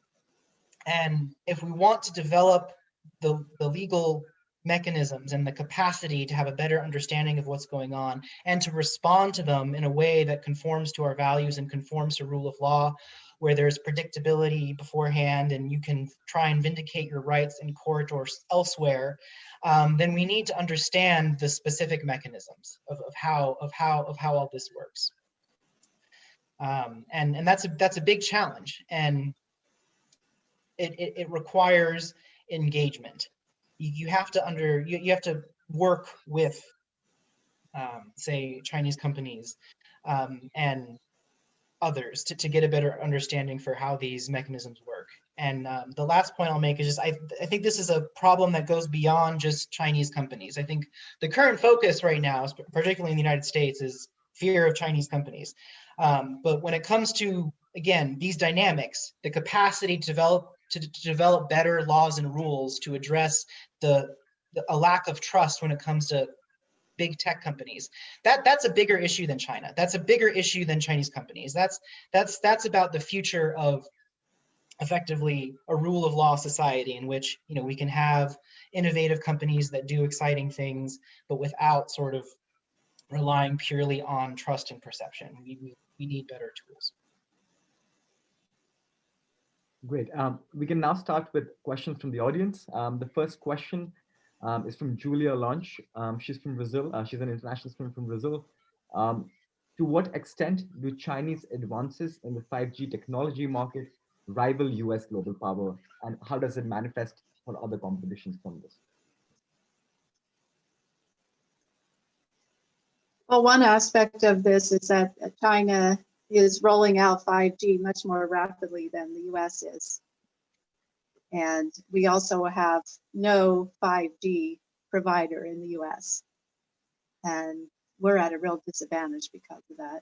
And if we want to develop the, the legal mechanisms and the capacity to have a better understanding of what's going on and to respond to them in a way that conforms to our values and conforms to rule of law, where there's predictability beforehand and you can try and vindicate your rights in court or elsewhere, um, then we need to understand the specific mechanisms of, of how of how of how all this works. Um, and and that's a that's a big challenge, and it it, it requires engagement. You, have to under you, you have to work with, um, say, Chinese companies um, and others to, to get a better understanding for how these mechanisms work. And um, the last point I'll make is just I, I think this is a problem that goes beyond just Chinese companies. I think the current focus right now, particularly in the United States, is fear of Chinese companies. Um, but when it comes to, again, these dynamics, the capacity to develop to, to develop better laws and rules to address the, the a lack of trust when it comes to big tech companies. That that's a bigger issue than china. That's a bigger issue than chinese companies. That's that's that's about the future of effectively a rule of law society in which you know we can have innovative companies that do exciting things but without sort of relying purely on trust and perception. We, we, we need better tools Great. Um, we can now start with questions from the audience. Um, the first question um, is from Julia Launch. Um, she's from Brazil. Uh, she's an international student from Brazil. Um, to what extent do Chinese advances in the 5G technology market rival US global power? And how does it manifest for other competitions from this? Well, one aspect of this is that China is rolling out 5G much more rapidly than the US is. And we also have no 5G provider in the US. And we're at a real disadvantage because of that.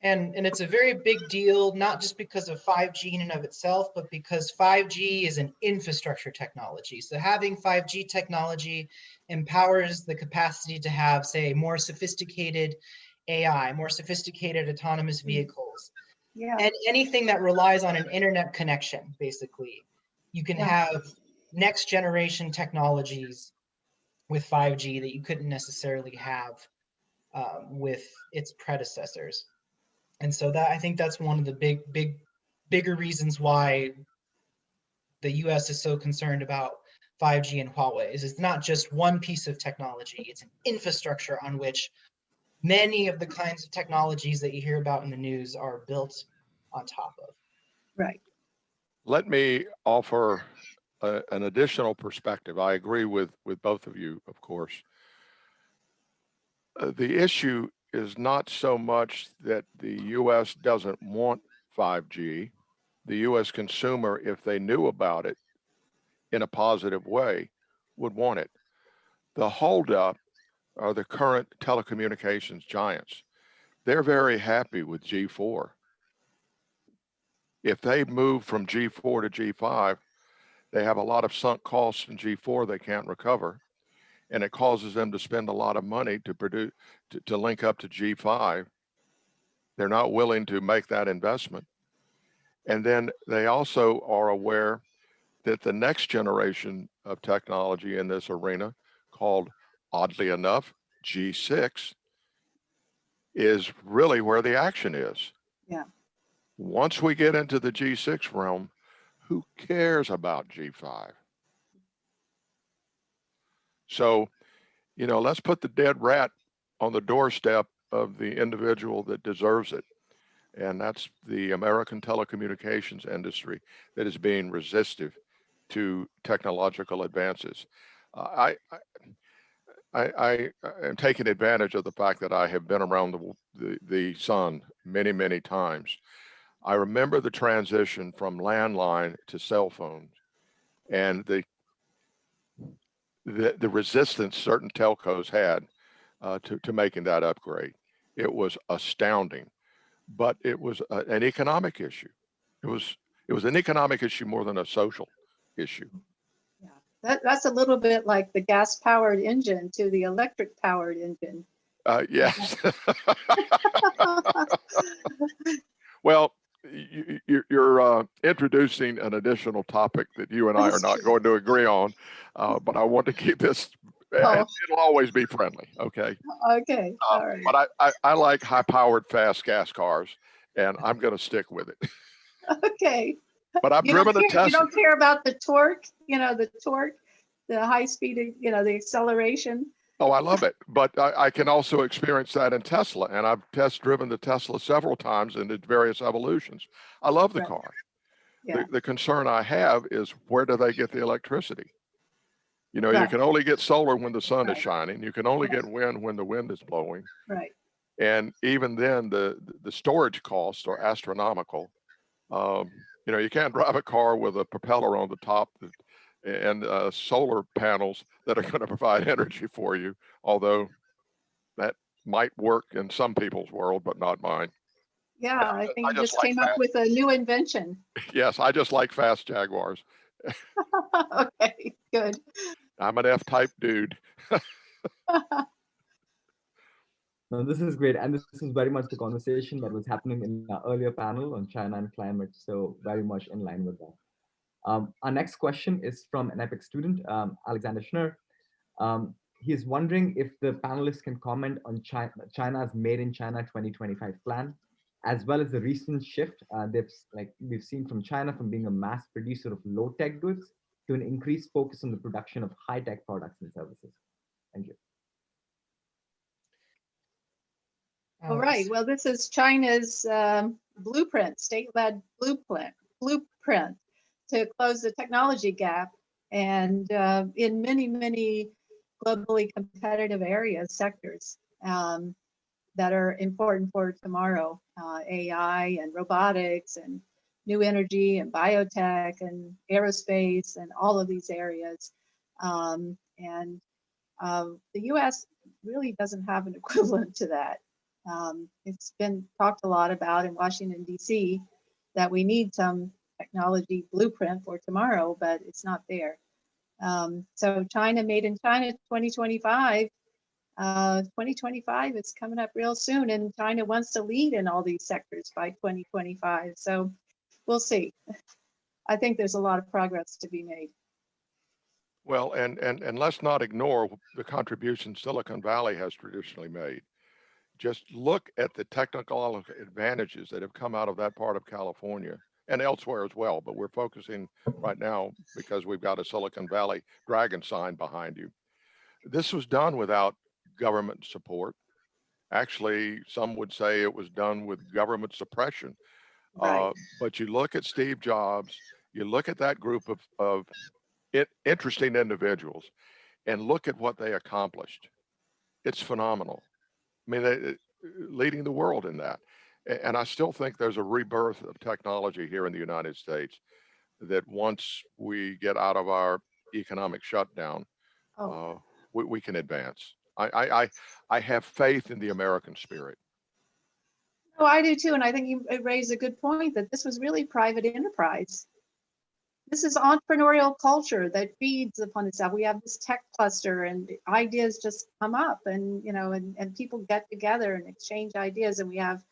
And, and it's a very big deal, not just because of 5G in and of itself, but because 5G is an infrastructure technology. So having 5G technology empowers the capacity to have, say, more sophisticated AI, more sophisticated autonomous vehicles, Yeah, and anything that relies on an internet connection, basically. You can Yeah. have next generation technologies with 5G that you couldn't necessarily have um, with its predecessors. And so that I think that's one of the big, big, bigger reasons why the US is so concerned about 5G and Huawei is it's not just one piece of technology, it's an infrastructure on which many of the kinds of technologies that you hear about in the news are built on top of. right. Let me offer a- an additional perspective. I agree with, with both of you, of course. Uh, The issue is not so much that the US doesn't want 5G. The US consumer, if they knew about it in a positive way, would want it. The holdup are the current telecommunications giants. They're very happy with G4. If they move from G4 to G5, they have a lot of sunk costs in G4 they can't recover. And it causes them to spend a lot of money to produce, to, to link up to G5. They're not willing to make that investment. And then they also are aware that the next generation of technology in this arena called oddly enough, G6 is really where the action is. Yeah. Once we get into the G6 realm, who cares about G5? So, you know, let's put the dead rat on the doorstep of the individual that deserves it. And that's the American telecommunications industry that is being resistive to technological advances. Uh, I, I I, I am taking advantage of the fact that I have been around the, the, the sun many, many times. I remember the transition from landline to cell phones and the, the, the resistance certain telcos had uh, to, to making that upgrade. It was astounding, but it was a, an economic issue. It was, it was an economic issue more than a social issue. That, that's a little bit like the gas powered engine to the electric powered engine. Uh, yes. well, you, you're uh, introducing an additional topic that you and I are not going to agree on, uh, but I want to keep this. Oh. It'll always be friendly, okay? Okay, all right. But I, I, I like high-powered, fast gas cars, and I'm going to stick with it. Okay. But I've You driven a care- You don't care about the torque, you know, the torque, the high speed, you know, the acceleration. Oh, I love it. But I, I can also experience that in Tesla, and I've test driven the Tesla several times in its various evolutions. I love the Right. car. Yeah. The, the concern I have is where do they get the electricity? You know, you can only get solar when the sun is shining. You can only Right. get wind when the wind is blowing. Right. And even then, the the storage costs are astronomical. Um, you know, you can't drive a car with a propeller on the top and uh, solar panels that are going to provide energy for you. Although that might work in some people's world, but not mine. Yeah, I I think you just just like came up with a new invention. yes, I just like fast Jaguars. Okay, good. I'm an F-type dude. No, this is great. And this is very much the conversation that was happening in the earlier panel on China and climate. So very much in line with that. Um, our next question is from an EPIC student, um, Alexander Schnur. Um, he is wondering if the panelists can comment on China, China's Made in China 2025 plan. as well as the recent shift uh, they've like we've seen from China from being a mass producer of low tech goods to an increased focus on the production of high tech products and services. Thank you. All right, well, this is China's um, blueprint, state-led blueprint, blueprint to close the technology gap. And uh, in many, many globally competitive areas, sectors um, that are important for tomorrow, uh, AI and robotics and new energy and biotech and aerospace and all of these areas. Um, and uh, the US really doesn't have an equivalent to that. Um, it's been talked a lot about in Washington, D.C., that we need some technology blueprint for tomorrow, but it's not there. Um, so China made in China 2025. Uh, 2025 is coming up real soon, and China wants to lead in all these sectors by 2025. So we'll see. I think there's a lot of progress to be made. Well, and, and, and let's not ignore the contribution Silicon Valley has traditionally made. Just look at the technical advantages that have come out of that part of California and elsewhere as well, but we're focusing right now because we've got a Silicon Valley dragon sign behind you. This was done without government support. Actually, some would say it was done with government suppression. Right. Uh, but you look at Steve Jobs, you look at that group of, of it, interesting individuals and look at what they accomplished. It's phenomenal. I mean, they, leading the world in that. And I still think there's a rebirth of technology here in the United States that once we get out of our economic shutdown, Oh, uh, we, we can advance. I, I, I, I have faith in the American spirit. Oh, I do too. And I think you raised a good point that this was really private enterprise. This is entrepreneurial culture that feeds upon itself. We have this tech cluster and ideas just come up and, you know, and, and people get together and exchange ideas. And we have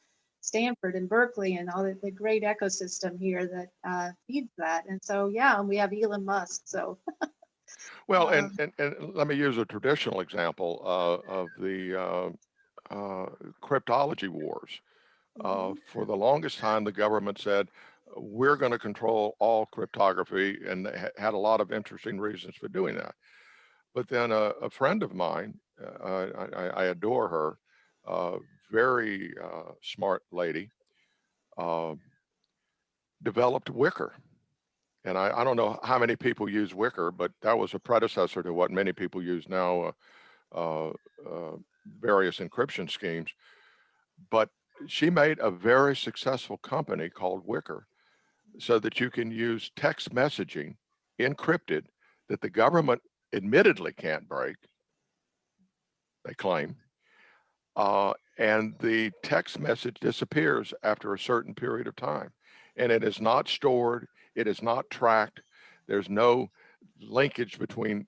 Stanford and Berkeley and all the, the great ecosystem here that uh, feeds that. And so, yeah, and we have Elon Musk. So, Well, and, Um, and, and let me use a traditional example uh, of the uh, uh, cryptology wars. Uh, for the longest time, the government said, we're going to control all cryptography, and ha- had a lot of interesting reasons for doing that. But then a, a friend of mine, uh, I, I, adore her, uh, very uh, smart lady, uh, developed Wickr. And I, I don't know how many people use Wickr, but that was a predecessor to what many people use now, uh, uh, various encryption schemes. But she made a very successful company called Wickr so that you can use text messaging encrypted that the government admittedly can't break, they claim. Uh, and the text message disappears after a certain period of time. And it is not stored, it is not tracked. There's no linkage between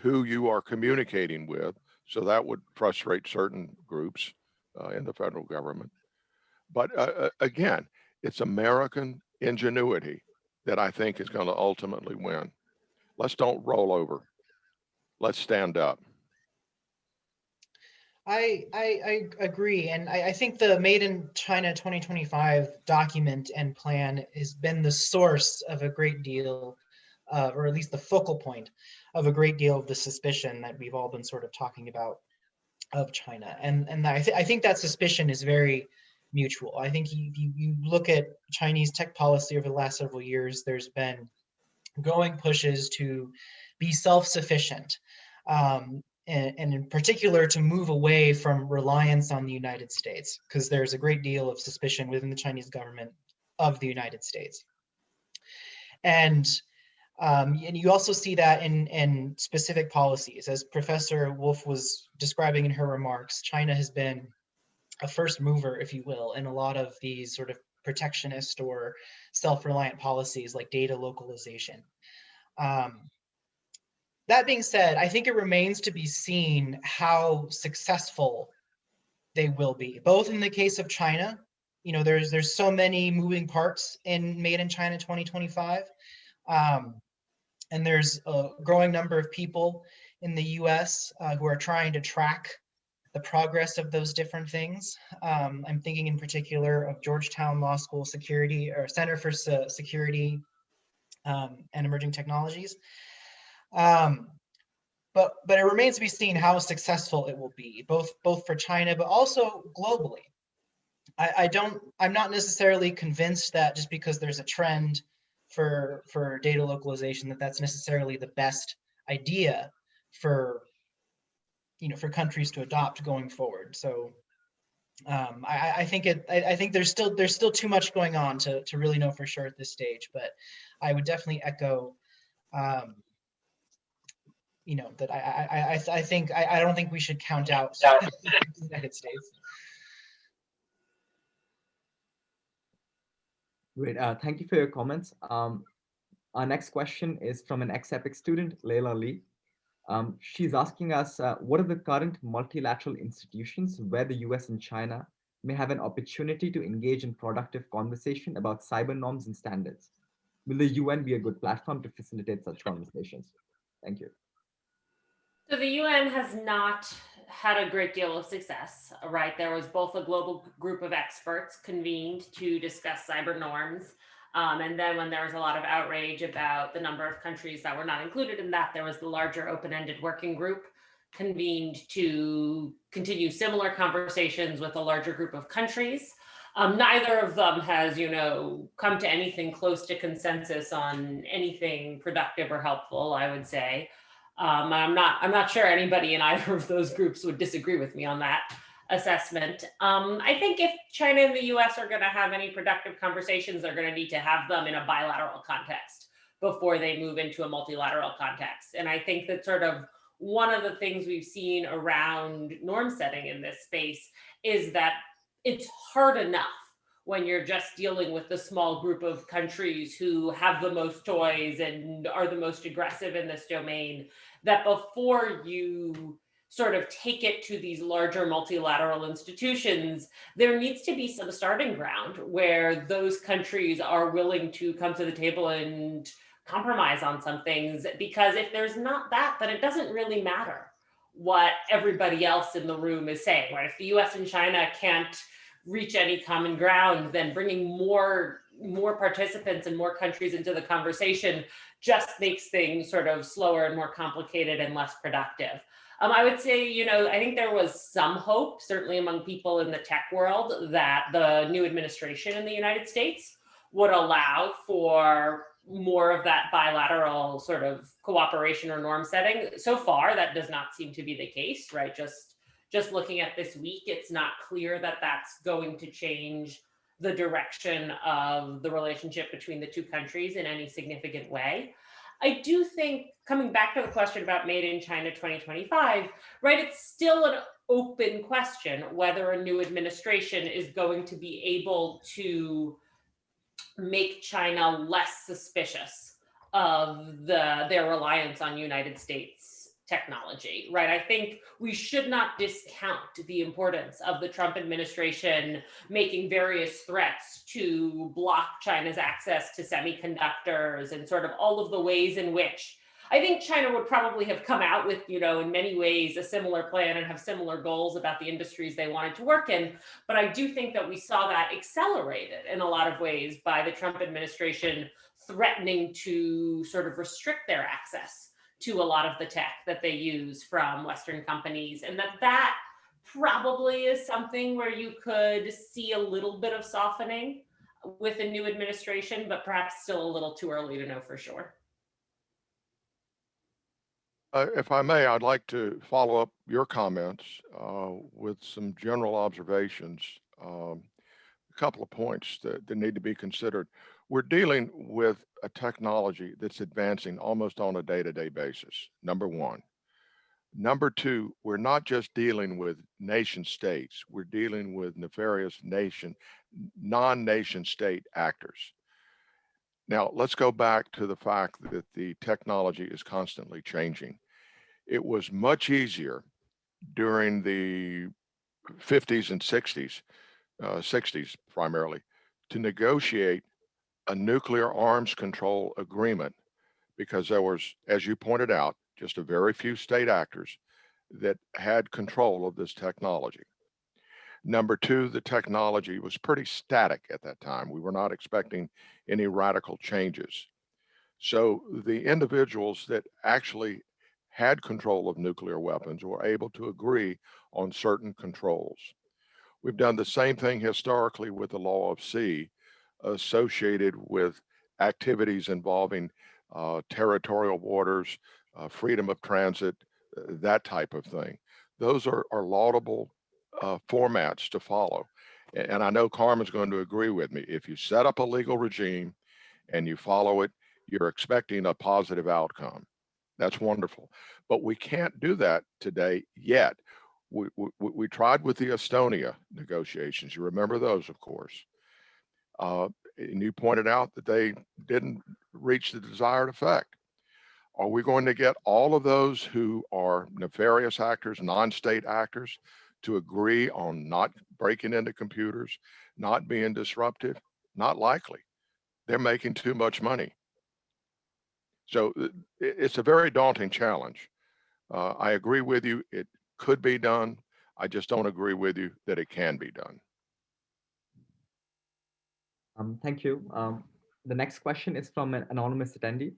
who you are communicating with. So that would frustrate certain groups uh, in the federal government. But uh, uh, again, it's American ingenuity that I think is going to ultimately win. Let's don't roll over. Let's stand up. I, I, I agree. And I, I think the Made in China 2025 document and plan has been the source of a great deal, uh, or at least the focal point of a great deal of the suspicion that we've all been sort of talking about of China. And, and I, th- I think that suspicion is very mutual. I think you, you, you look at Chinese tech policy over the last several years, there's been growing pushes to be self-sufficient. Um, and, and in particular to move away from reliance on the United States, because there's a great deal of suspicion within the Chinese government of the United States. And um, and you also see that in, in specific policies. As Professor Wolff was describing in her remarks, China has been a first mover, if you will, in a lot of these sort of protectionist or self-reliant policies like data localization. Um, that being said, I think it remains to be seen how successful they will be, both in the case of China. You know, there's there's so many moving parts in Made in China 2025, um, and there's a growing number of people in the U.S. Uh, who are trying to track the progress of those different things. Um, I'm thinking in particular of Georgetown Law School Security or Center for Se- Security um, and Emerging Technologies. Um, but but it remains to be seen how successful it will be, both both for China but also globally. I, I don't. I'm not necessarily convinced that just because there's a trend for for data localization that that's necessarily the best idea for you know for countries to adopt going forward. So um, I, I think it. I, I think there's still there's still too much going on to to really know for sure at this stage. But I would definitely echo. Um, you know that I I I, I think I, I don't think we should count out the United States. Great. Uh, thank you for your comments. Um, our next question is from an ex-EPIC student, Leila Lee. Um, she's asking us, uh, what are the current multilateral institutions where the US and China may have an opportunity to engage in productive conversation about cyber norms and standards? Will the UN be a good platform to facilitate such conversations? Thank you. So the UN has not had a great deal of success, right? There was both a global group of experts convened to discuss cyber norms. Um, and then when there was a lot of outrage about the number of countries that were not included in that, there was the larger open-ended working group convened to continue similar conversations with a larger group of countries. Um, neither of them has, you know, come to anything close to consensus on anything productive or helpful, I would say. Um, I'm not I'm not sure anybody in either of those groups would disagree with me on that assessment. Um, I think if China and the US are going to have any productive conversations, they're going to need to have them in a bilateral context before they move into a multilateral context. And I think that sort of one of the things we've seen around norm setting in this space is that it's hard enough when you're just dealing with the small group of countries who have the most toys and are the most aggressive in this domain, that before you sort of take it to these larger multilateral institutions, there needs to be some starting ground where those countries are willing to come to the table and compromise on some things. Because if there's not that, then it doesn't really matter what everybody else in the room is saying, right? If the US and China can't reach any common ground, then bringing more more participants and more countries into the conversation just makes things sort of slower and more complicated and less productive. Um, I would say, you know, I think there was some hope, certainly among people in the tech world, that the new administration in the United States would allow for more of that bilateral sort of cooperation or norm setting. So far, that does not seem to be the case, right? Just just looking at this week, it's not clear that that's going to change the direction of the relationship between the two countries in any significant way. I do think coming back to the question about made in China 2025, right, it's still an open question whether a new administration is going to be able to make China less suspicious of the their reliance on United States technology, right? I think we should not discount the importance of the Trump administration making various threats to block China's access to semiconductors and sort of all of the ways in which I think China would probably have come out with, you know, in many ways a similar plan and have similar goals about the industries they wanted to work in. But I do think that we saw that accelerated in a lot of ways by the Trump administration threatening to sort of restrict their access to a lot of the tech that they use from Western companies. And that that probably is something where you could see a little bit of softening with a new administration, but perhaps still a little too early to know for sure. Uh, if I may, I'd like to follow up your comments uh, with some general observations. Um, a couple of points that, that need to be considered. We're dealing with a technology that's advancing almost on a day-to-day basis, number one. Number two, we're not just dealing with nation states, we're dealing with nefarious nation, non-nation state actors. Now, let's go back to the fact that the technology is constantly changing. It was much easier during the 50s and 60s, uh, 60s primarily, to negotiate a nuclear arms control agreement because there was, as you pointed out, just a very few state actors that had control of this technology. Number two, the technology was pretty static at that time. We were not expecting any radical changes. So the individuals that actually had control of nuclear weapons were able to agree on certain controls. We've done the same thing historically with the law of sea associated with activities involving uh, territorial waters, uh, freedom of transit, uh, that type of thing. Those are, are laudable uh, formats to follow. And I know Carmen's going to agree with me. If you set up a legal regime and you follow it, you're expecting a positive outcome. That's wonderful. But we can't do that today yet. We, we, we tried with the Estonia negotiations. You remember those, of course. Uh, and you pointed out that they didn't reach the desired effect. Are we going to get all of those who are nefarious actors, non-state actors, to agree on not breaking into computers, not being disruptive? Not likely. They're making too much money. So it's a very daunting challenge. Uh, I agree with you. It could be done. I just don't agree with you that it can be done. Um, thank you. Um, the next question is from an anonymous attendee.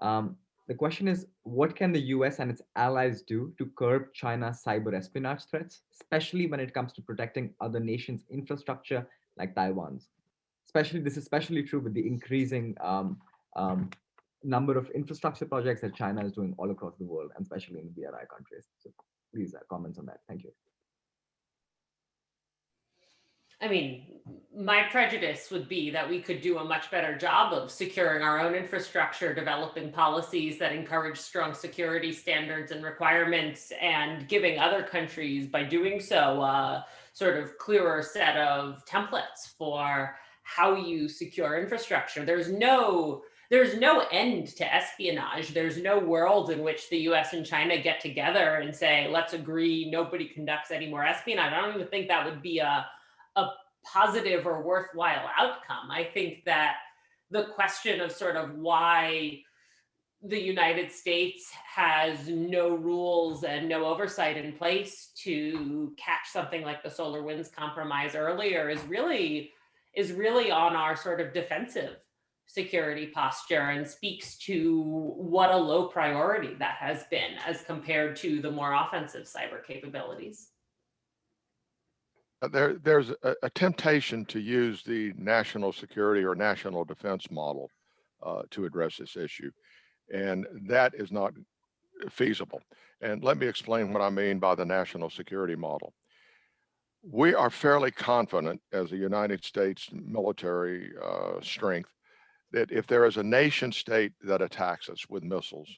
Um, the question is, what can the US and its allies do to curb China's cyber espionage threats, especially when it comes to protecting other nations' infrastructure like Taiwan's? Especially, this is especially true with the increasing um, um, number of infrastructure projects that China is doing all across the world, and especially in the BRI countries. So please uh, comments on that. Thank you. I mean, my prejudice would be that we could do a much better job of securing our own infrastructure, developing policies that encourage strong security standards and requirements, and giving other countries, by doing so, a sort of clearer set of templates for how you secure infrastructure. There's no there's no end to espionage. There's no world in which the US and China get together and say, let's agree nobody conducts any more espionage. I don't even think that would be a a positive or worthwhile outcome. I think that the question of sort of why the United States has no rules and no oversight in place to catch something like the SolarWinds compromise earlier is really is really on our sort of defensive security posture and speaks to what a low priority that has been as compared to the more offensive cyber capabilities. Uh, there, there's a, a, temptation to use the national security or national defense model uh, to address this issue. And that is not feasible. And let me explain what I mean by the national security model. We are fairly confident as a United States military uh, strength that if there is a nation state that attacks us with missiles,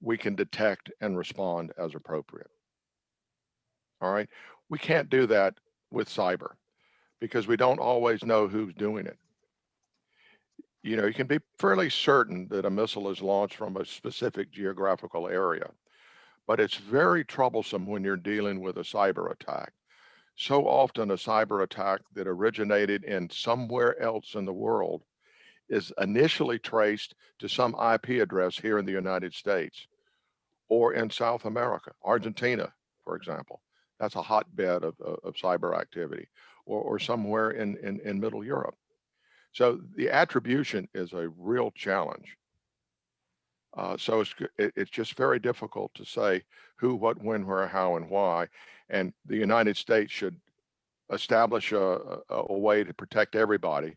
we can detect and respond as appropriate. All right. We can't do that with cyber because we don't always know who's doing it. You know, you can be fairly certain that a missile is launched from a specific geographical area, but it's very troublesome when you're dealing with a cyber attack. So often a cyber attack that originated in somewhere else in the world is initially traced to some IP address here in the United States or in South America, Argentina, for example. That's a hotbed of, of, of cyber activity or, or somewhere in, in, in middle Europe. So the attribution is a real challenge. Uh, so it's, it, it's just very difficult to say who, what, when, where, how, and why. And the United States should establish a, a, a way to protect everybody.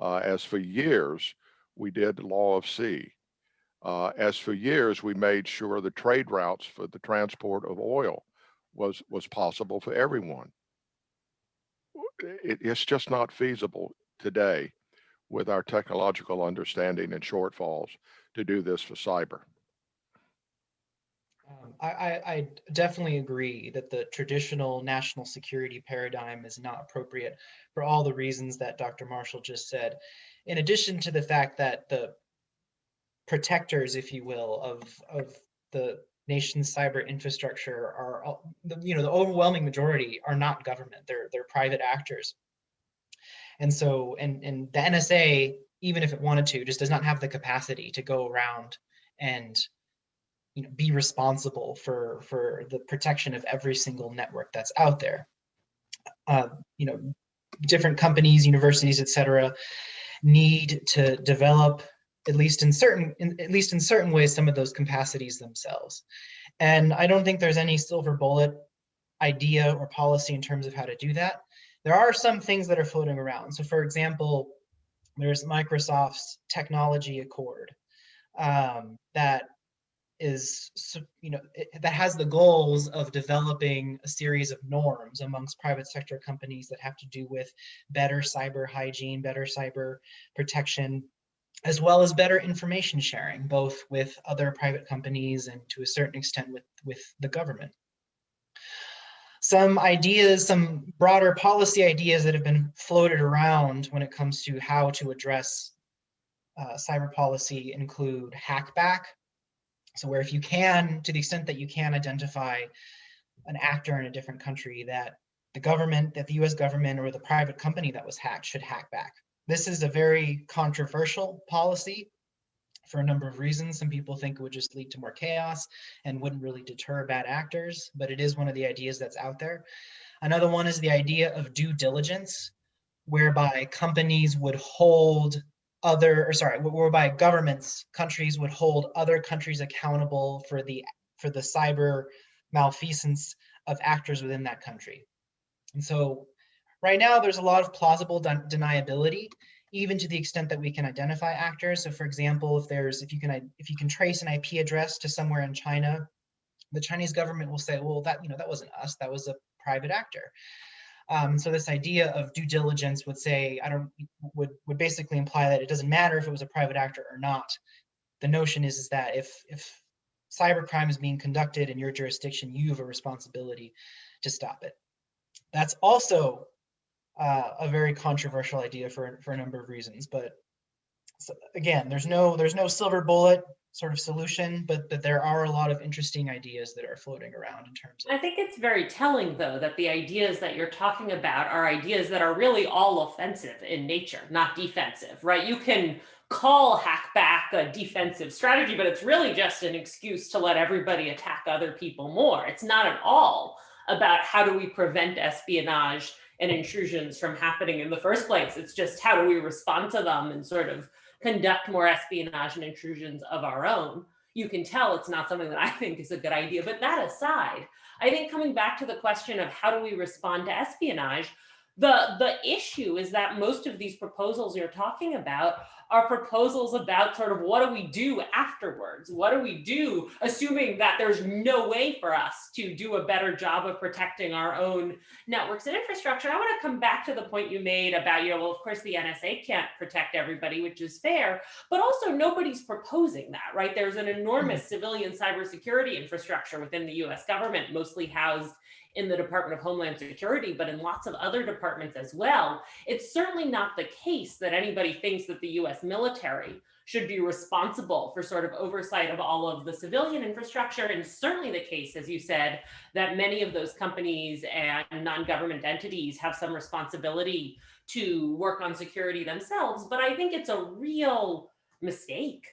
Uh, as for years, we did law of sea. Uh, as for years, we made sure the trade routes for the transport of oil was was possible for everyone. It, it's just not feasible today with our technological understanding and shortfalls to do this for cyber. Um, I, I, I, definitely agree that the traditional national security paradigm is not appropriate for all the reasons that Dr. Marshall just said. In addition to the fact that the protectors, if you will, of, of the nation's cyber infrastructure are, you know, the overwhelming majority are not government. They're they're private actors. And so, and and the NSA, even if it wanted to, just does not have the capacity to go around and you know, be responsible for for the protection of every single network that's out there. Uh, you know, different companies, universities, et cetera, need to develop at least in certain in, at least in certain ways some of those capacities themselves. And I don't think there's any silver bullet idea or policy in terms of how to do that. There are some things that are floating around. So for example, there's Microsoft's technology accord um, that is, you know, it, that has the goals of developing a series of norms amongst private sector companies that have to do with better cyber hygiene, better cyber protection, as well as better information sharing, both with other private companies and to a certain extent with, with the government. Some ideas, some broader policy ideas that have been floated around when it comes to how to address uh, cyber policy include hackback. So where if you can, to the extent that you can identify an actor in a different country that the government, that the US government or the private company that was hacked should hack back. This is a very controversial policy for a number of reasons. Some people think it would just lead to more chaos and wouldn't really deter bad actors, but it is one of the ideas that's out there. Another one is the idea of due diligence, whereby companies would hold other, or sorry, whereby governments, countries would hold other countries accountable for the for the cyber malfeasance of actors within that country. And so right now there's a lot of plausible deniability even to the extent that we can identify actors. So for example, if there's if you can if you can trace an IP address to somewhere in China, the Chinese government will say, well, that you know that wasn't us, that was a private actor. Um, so this idea of due diligence would say, I don't would would basically imply that it doesn't matter if it was a private actor or not. The notion is is that if if cybercrime is being conducted in your jurisdiction, you have a responsibility to stop it. That's also uh, a very controversial idea for for a number of reasons. But so again, there's no there's no silver bullet sort of solution, but that there are a lot of interesting ideas that are floating around in terms of. I think it's very telling, though, that the ideas that you're talking about are ideas that are really all offensive in nature, not defensive, right? You can call hackback a defensive strategy, but it's really just an excuse to let everybody attack other people more. It's not at all about how do we prevent espionage and intrusions from happening in the first place. It's just how do we respond to them and sort of conduct more espionage and intrusions of our own. You can tell it's not something that I think is a good idea. But that aside, I think coming back to the question of how do we respond to espionage, the, the issue is that most of these proposals you're talking about are proposals about sort of what do we do afterwards? What do we do, assuming that there's no way for us to do a better job of protecting our own networks and infrastructure? I want to come back to the point you made about, you know, well, of course, the NSA can't protect everybody, which is fair, but also nobody's proposing that, right? There's an enormous mm-hmm. civilian cybersecurity infrastructure within the US government, mostly housed in the Department of Homeland Security, but in lots of other departments as well. It's certainly not the case that anybody thinks that the US military should be responsible for sort of oversight of all of the civilian infrastructure. And certainly the case, as you said, that many of those companies and non-government entities have some responsibility to work on security themselves. But I think it's a real mistake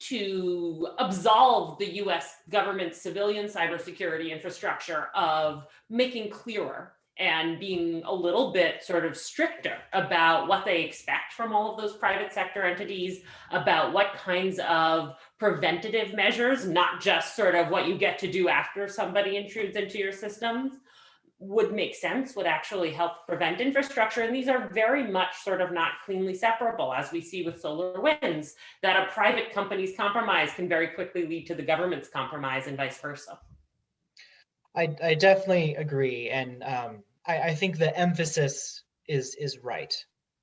to absolve the US government civilian cybersecurity infrastructure of making clearer and being a little bit sort of stricter about what they expect from all of those private sector entities, about what kinds of preventative measures, not just sort of what you get to do after somebody intrudes into your systems, would make sense, would actually help prevent infrastructure. And these are very much sort of not cleanly separable, as we see with SolarWinds, that a private company's compromise can very quickly lead to the government's compromise and vice versa. I, I definitely agree. And um, I, I, think the emphasis is is right.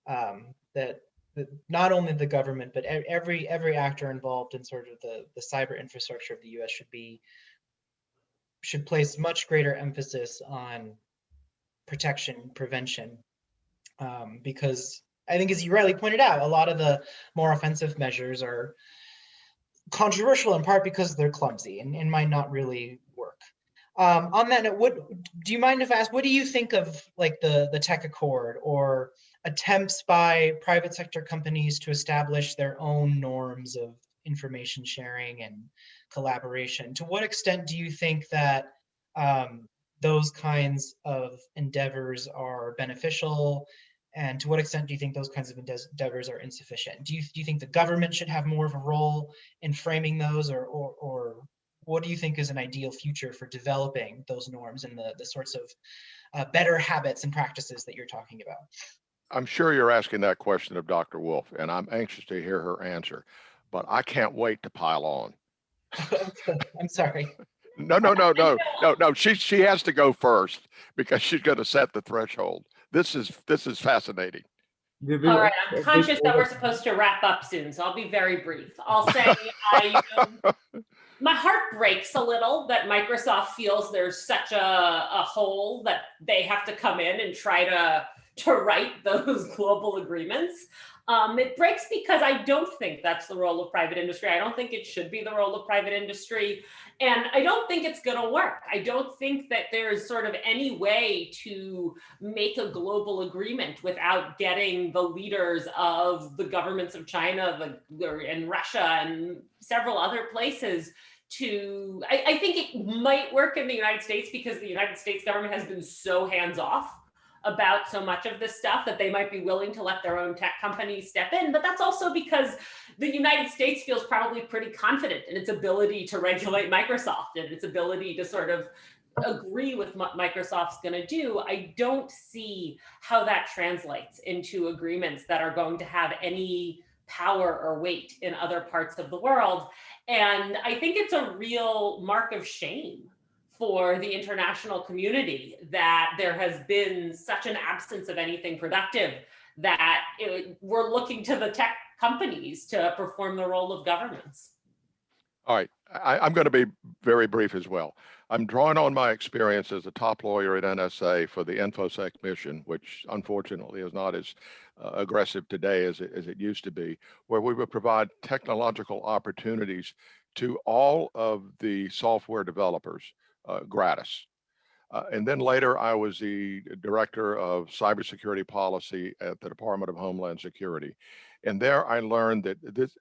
Um, that, that not only the government, but every every actor involved in sort of the, the cyber infrastructure of the US should be should place much greater emphasis on protection, prevention, um, because I think as you rightly pointed out, a lot of the more offensive measures are controversial in part because they're clumsy and, and might not really work. Um, on that note, what do you mind if I ask, what do you think of like the, the tech accord or attempts by private sector companies to establish their own norms of information sharing and collaboration. To what extent do you think that um, those kinds of endeavors are beneficial? And to what extent do you think those kinds of endeavors are insufficient? Do you, do you think the government should have more of a role in framing those or, or, or what do you think is an ideal future for developing those norms and the, the sorts of uh, better habits and practices that you're talking about? I'm sure you're asking that question of Dr. Wolff, and I'm anxious to hear her answer, but I can't wait to pile on. I'm sorry. No, no, no, no, no, no. She she has to go first because she's going to set the threshold. This is this is fascinating. All right, I'm conscious that we're supposed to wrap up soon, so I'll be very brief. I'll say I, um, my heart breaks a little that Microsoft feels there's such a, a hole that they have to come in and try to to write those global agreements. Um, it breaks because I don't think that's the role of private industry. I don't think it should be the role of private industry. And I don't think it's going to work. I don't think that there's sort of any way to make a global agreement without getting the leaders of the governments of China and Russia and several other places to, I, I think it might work in the United States because the United States government has been so hands off about so much of this stuff that they might be willing to let their own tech companies step in. But that's also because the United States feels probably pretty confident in its ability to regulate Microsoft and its ability to sort of agree with what Microsoft's going to do. I don't see how that translates into agreements that are going to have any power or weight in other parts of the world. And I think it's a real mark of shame for the international community that there has been such an absence of anything productive that it, we're looking to the tech companies to perform the role of governments. All right, I, I'm going to be very brief as well. I'm drawing on my experience as a top lawyer at NSA for the InfoSec mission, which unfortunately is not as uh, aggressive today as it, as it used to be, where we would provide technological opportunities to all of the software developers uh, gratis. Uh, and then later, I was the director of cybersecurity policy at the Department of Homeland Security. And there I learned that this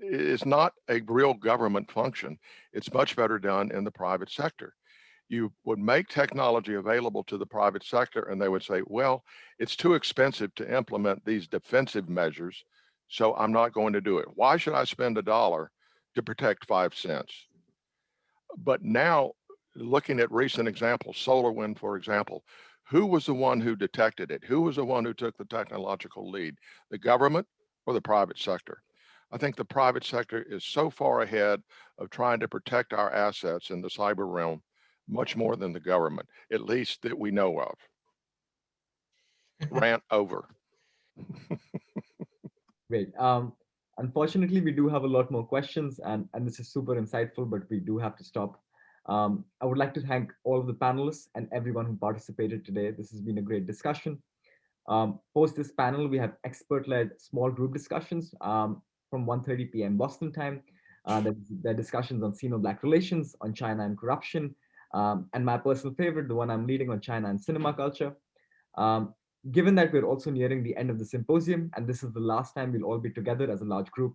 is not a real government function. It's much better done in the private sector. You would make technology available to the private sector and they would say, well, it's too expensive to implement these defensive measures, so I'm not going to do it. Why should I spend a dollar to protect five cents? But now looking at recent examples, SolarWind, for example, who was the one who detected it? Who was the one who took the technological lead? The government or the private sector? I think the private sector is so far ahead of trying to protect our assets in the cyber realm, much more than the government, at least that we know of. Rant over. Great. Um, unfortunately, we do have a lot more questions and, and this is super insightful, but we do have to stop. Um, I would like to thank all of the panelists and everyone who participated today. This has been a great discussion. Um, post this panel, we have expert-led small group discussions um, from 1.30 p.m. Boston time. Uh, there, there are discussions on Sino-Black relations, on China and corruption, um, and my personal favorite, the one I'm leading on China and cinema culture. Um, given that we're also nearing the end of the symposium, and this is the last time we'll all be together as a large group,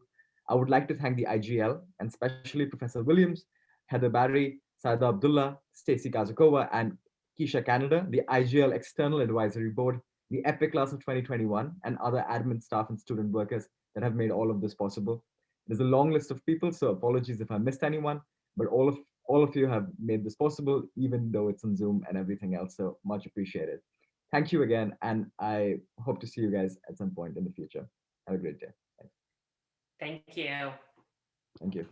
I would like to thank the IGL, and especially Professor Williams, Heather Barry, Saida Abdullah, Stacy Kazakova, and Keisha Canada, the IGL External Advisory Board, the EPIC class of 2021, and other admin staff and student workers that have made all of this possible. There's a long list of people, so apologies if I missed anyone, but all of all of you have made this possible, even though it's on Zoom and everything else, so much appreciated. Thank you again, and I hope to see you guys at some point in the future. Have a great day. Thank you. Thank you.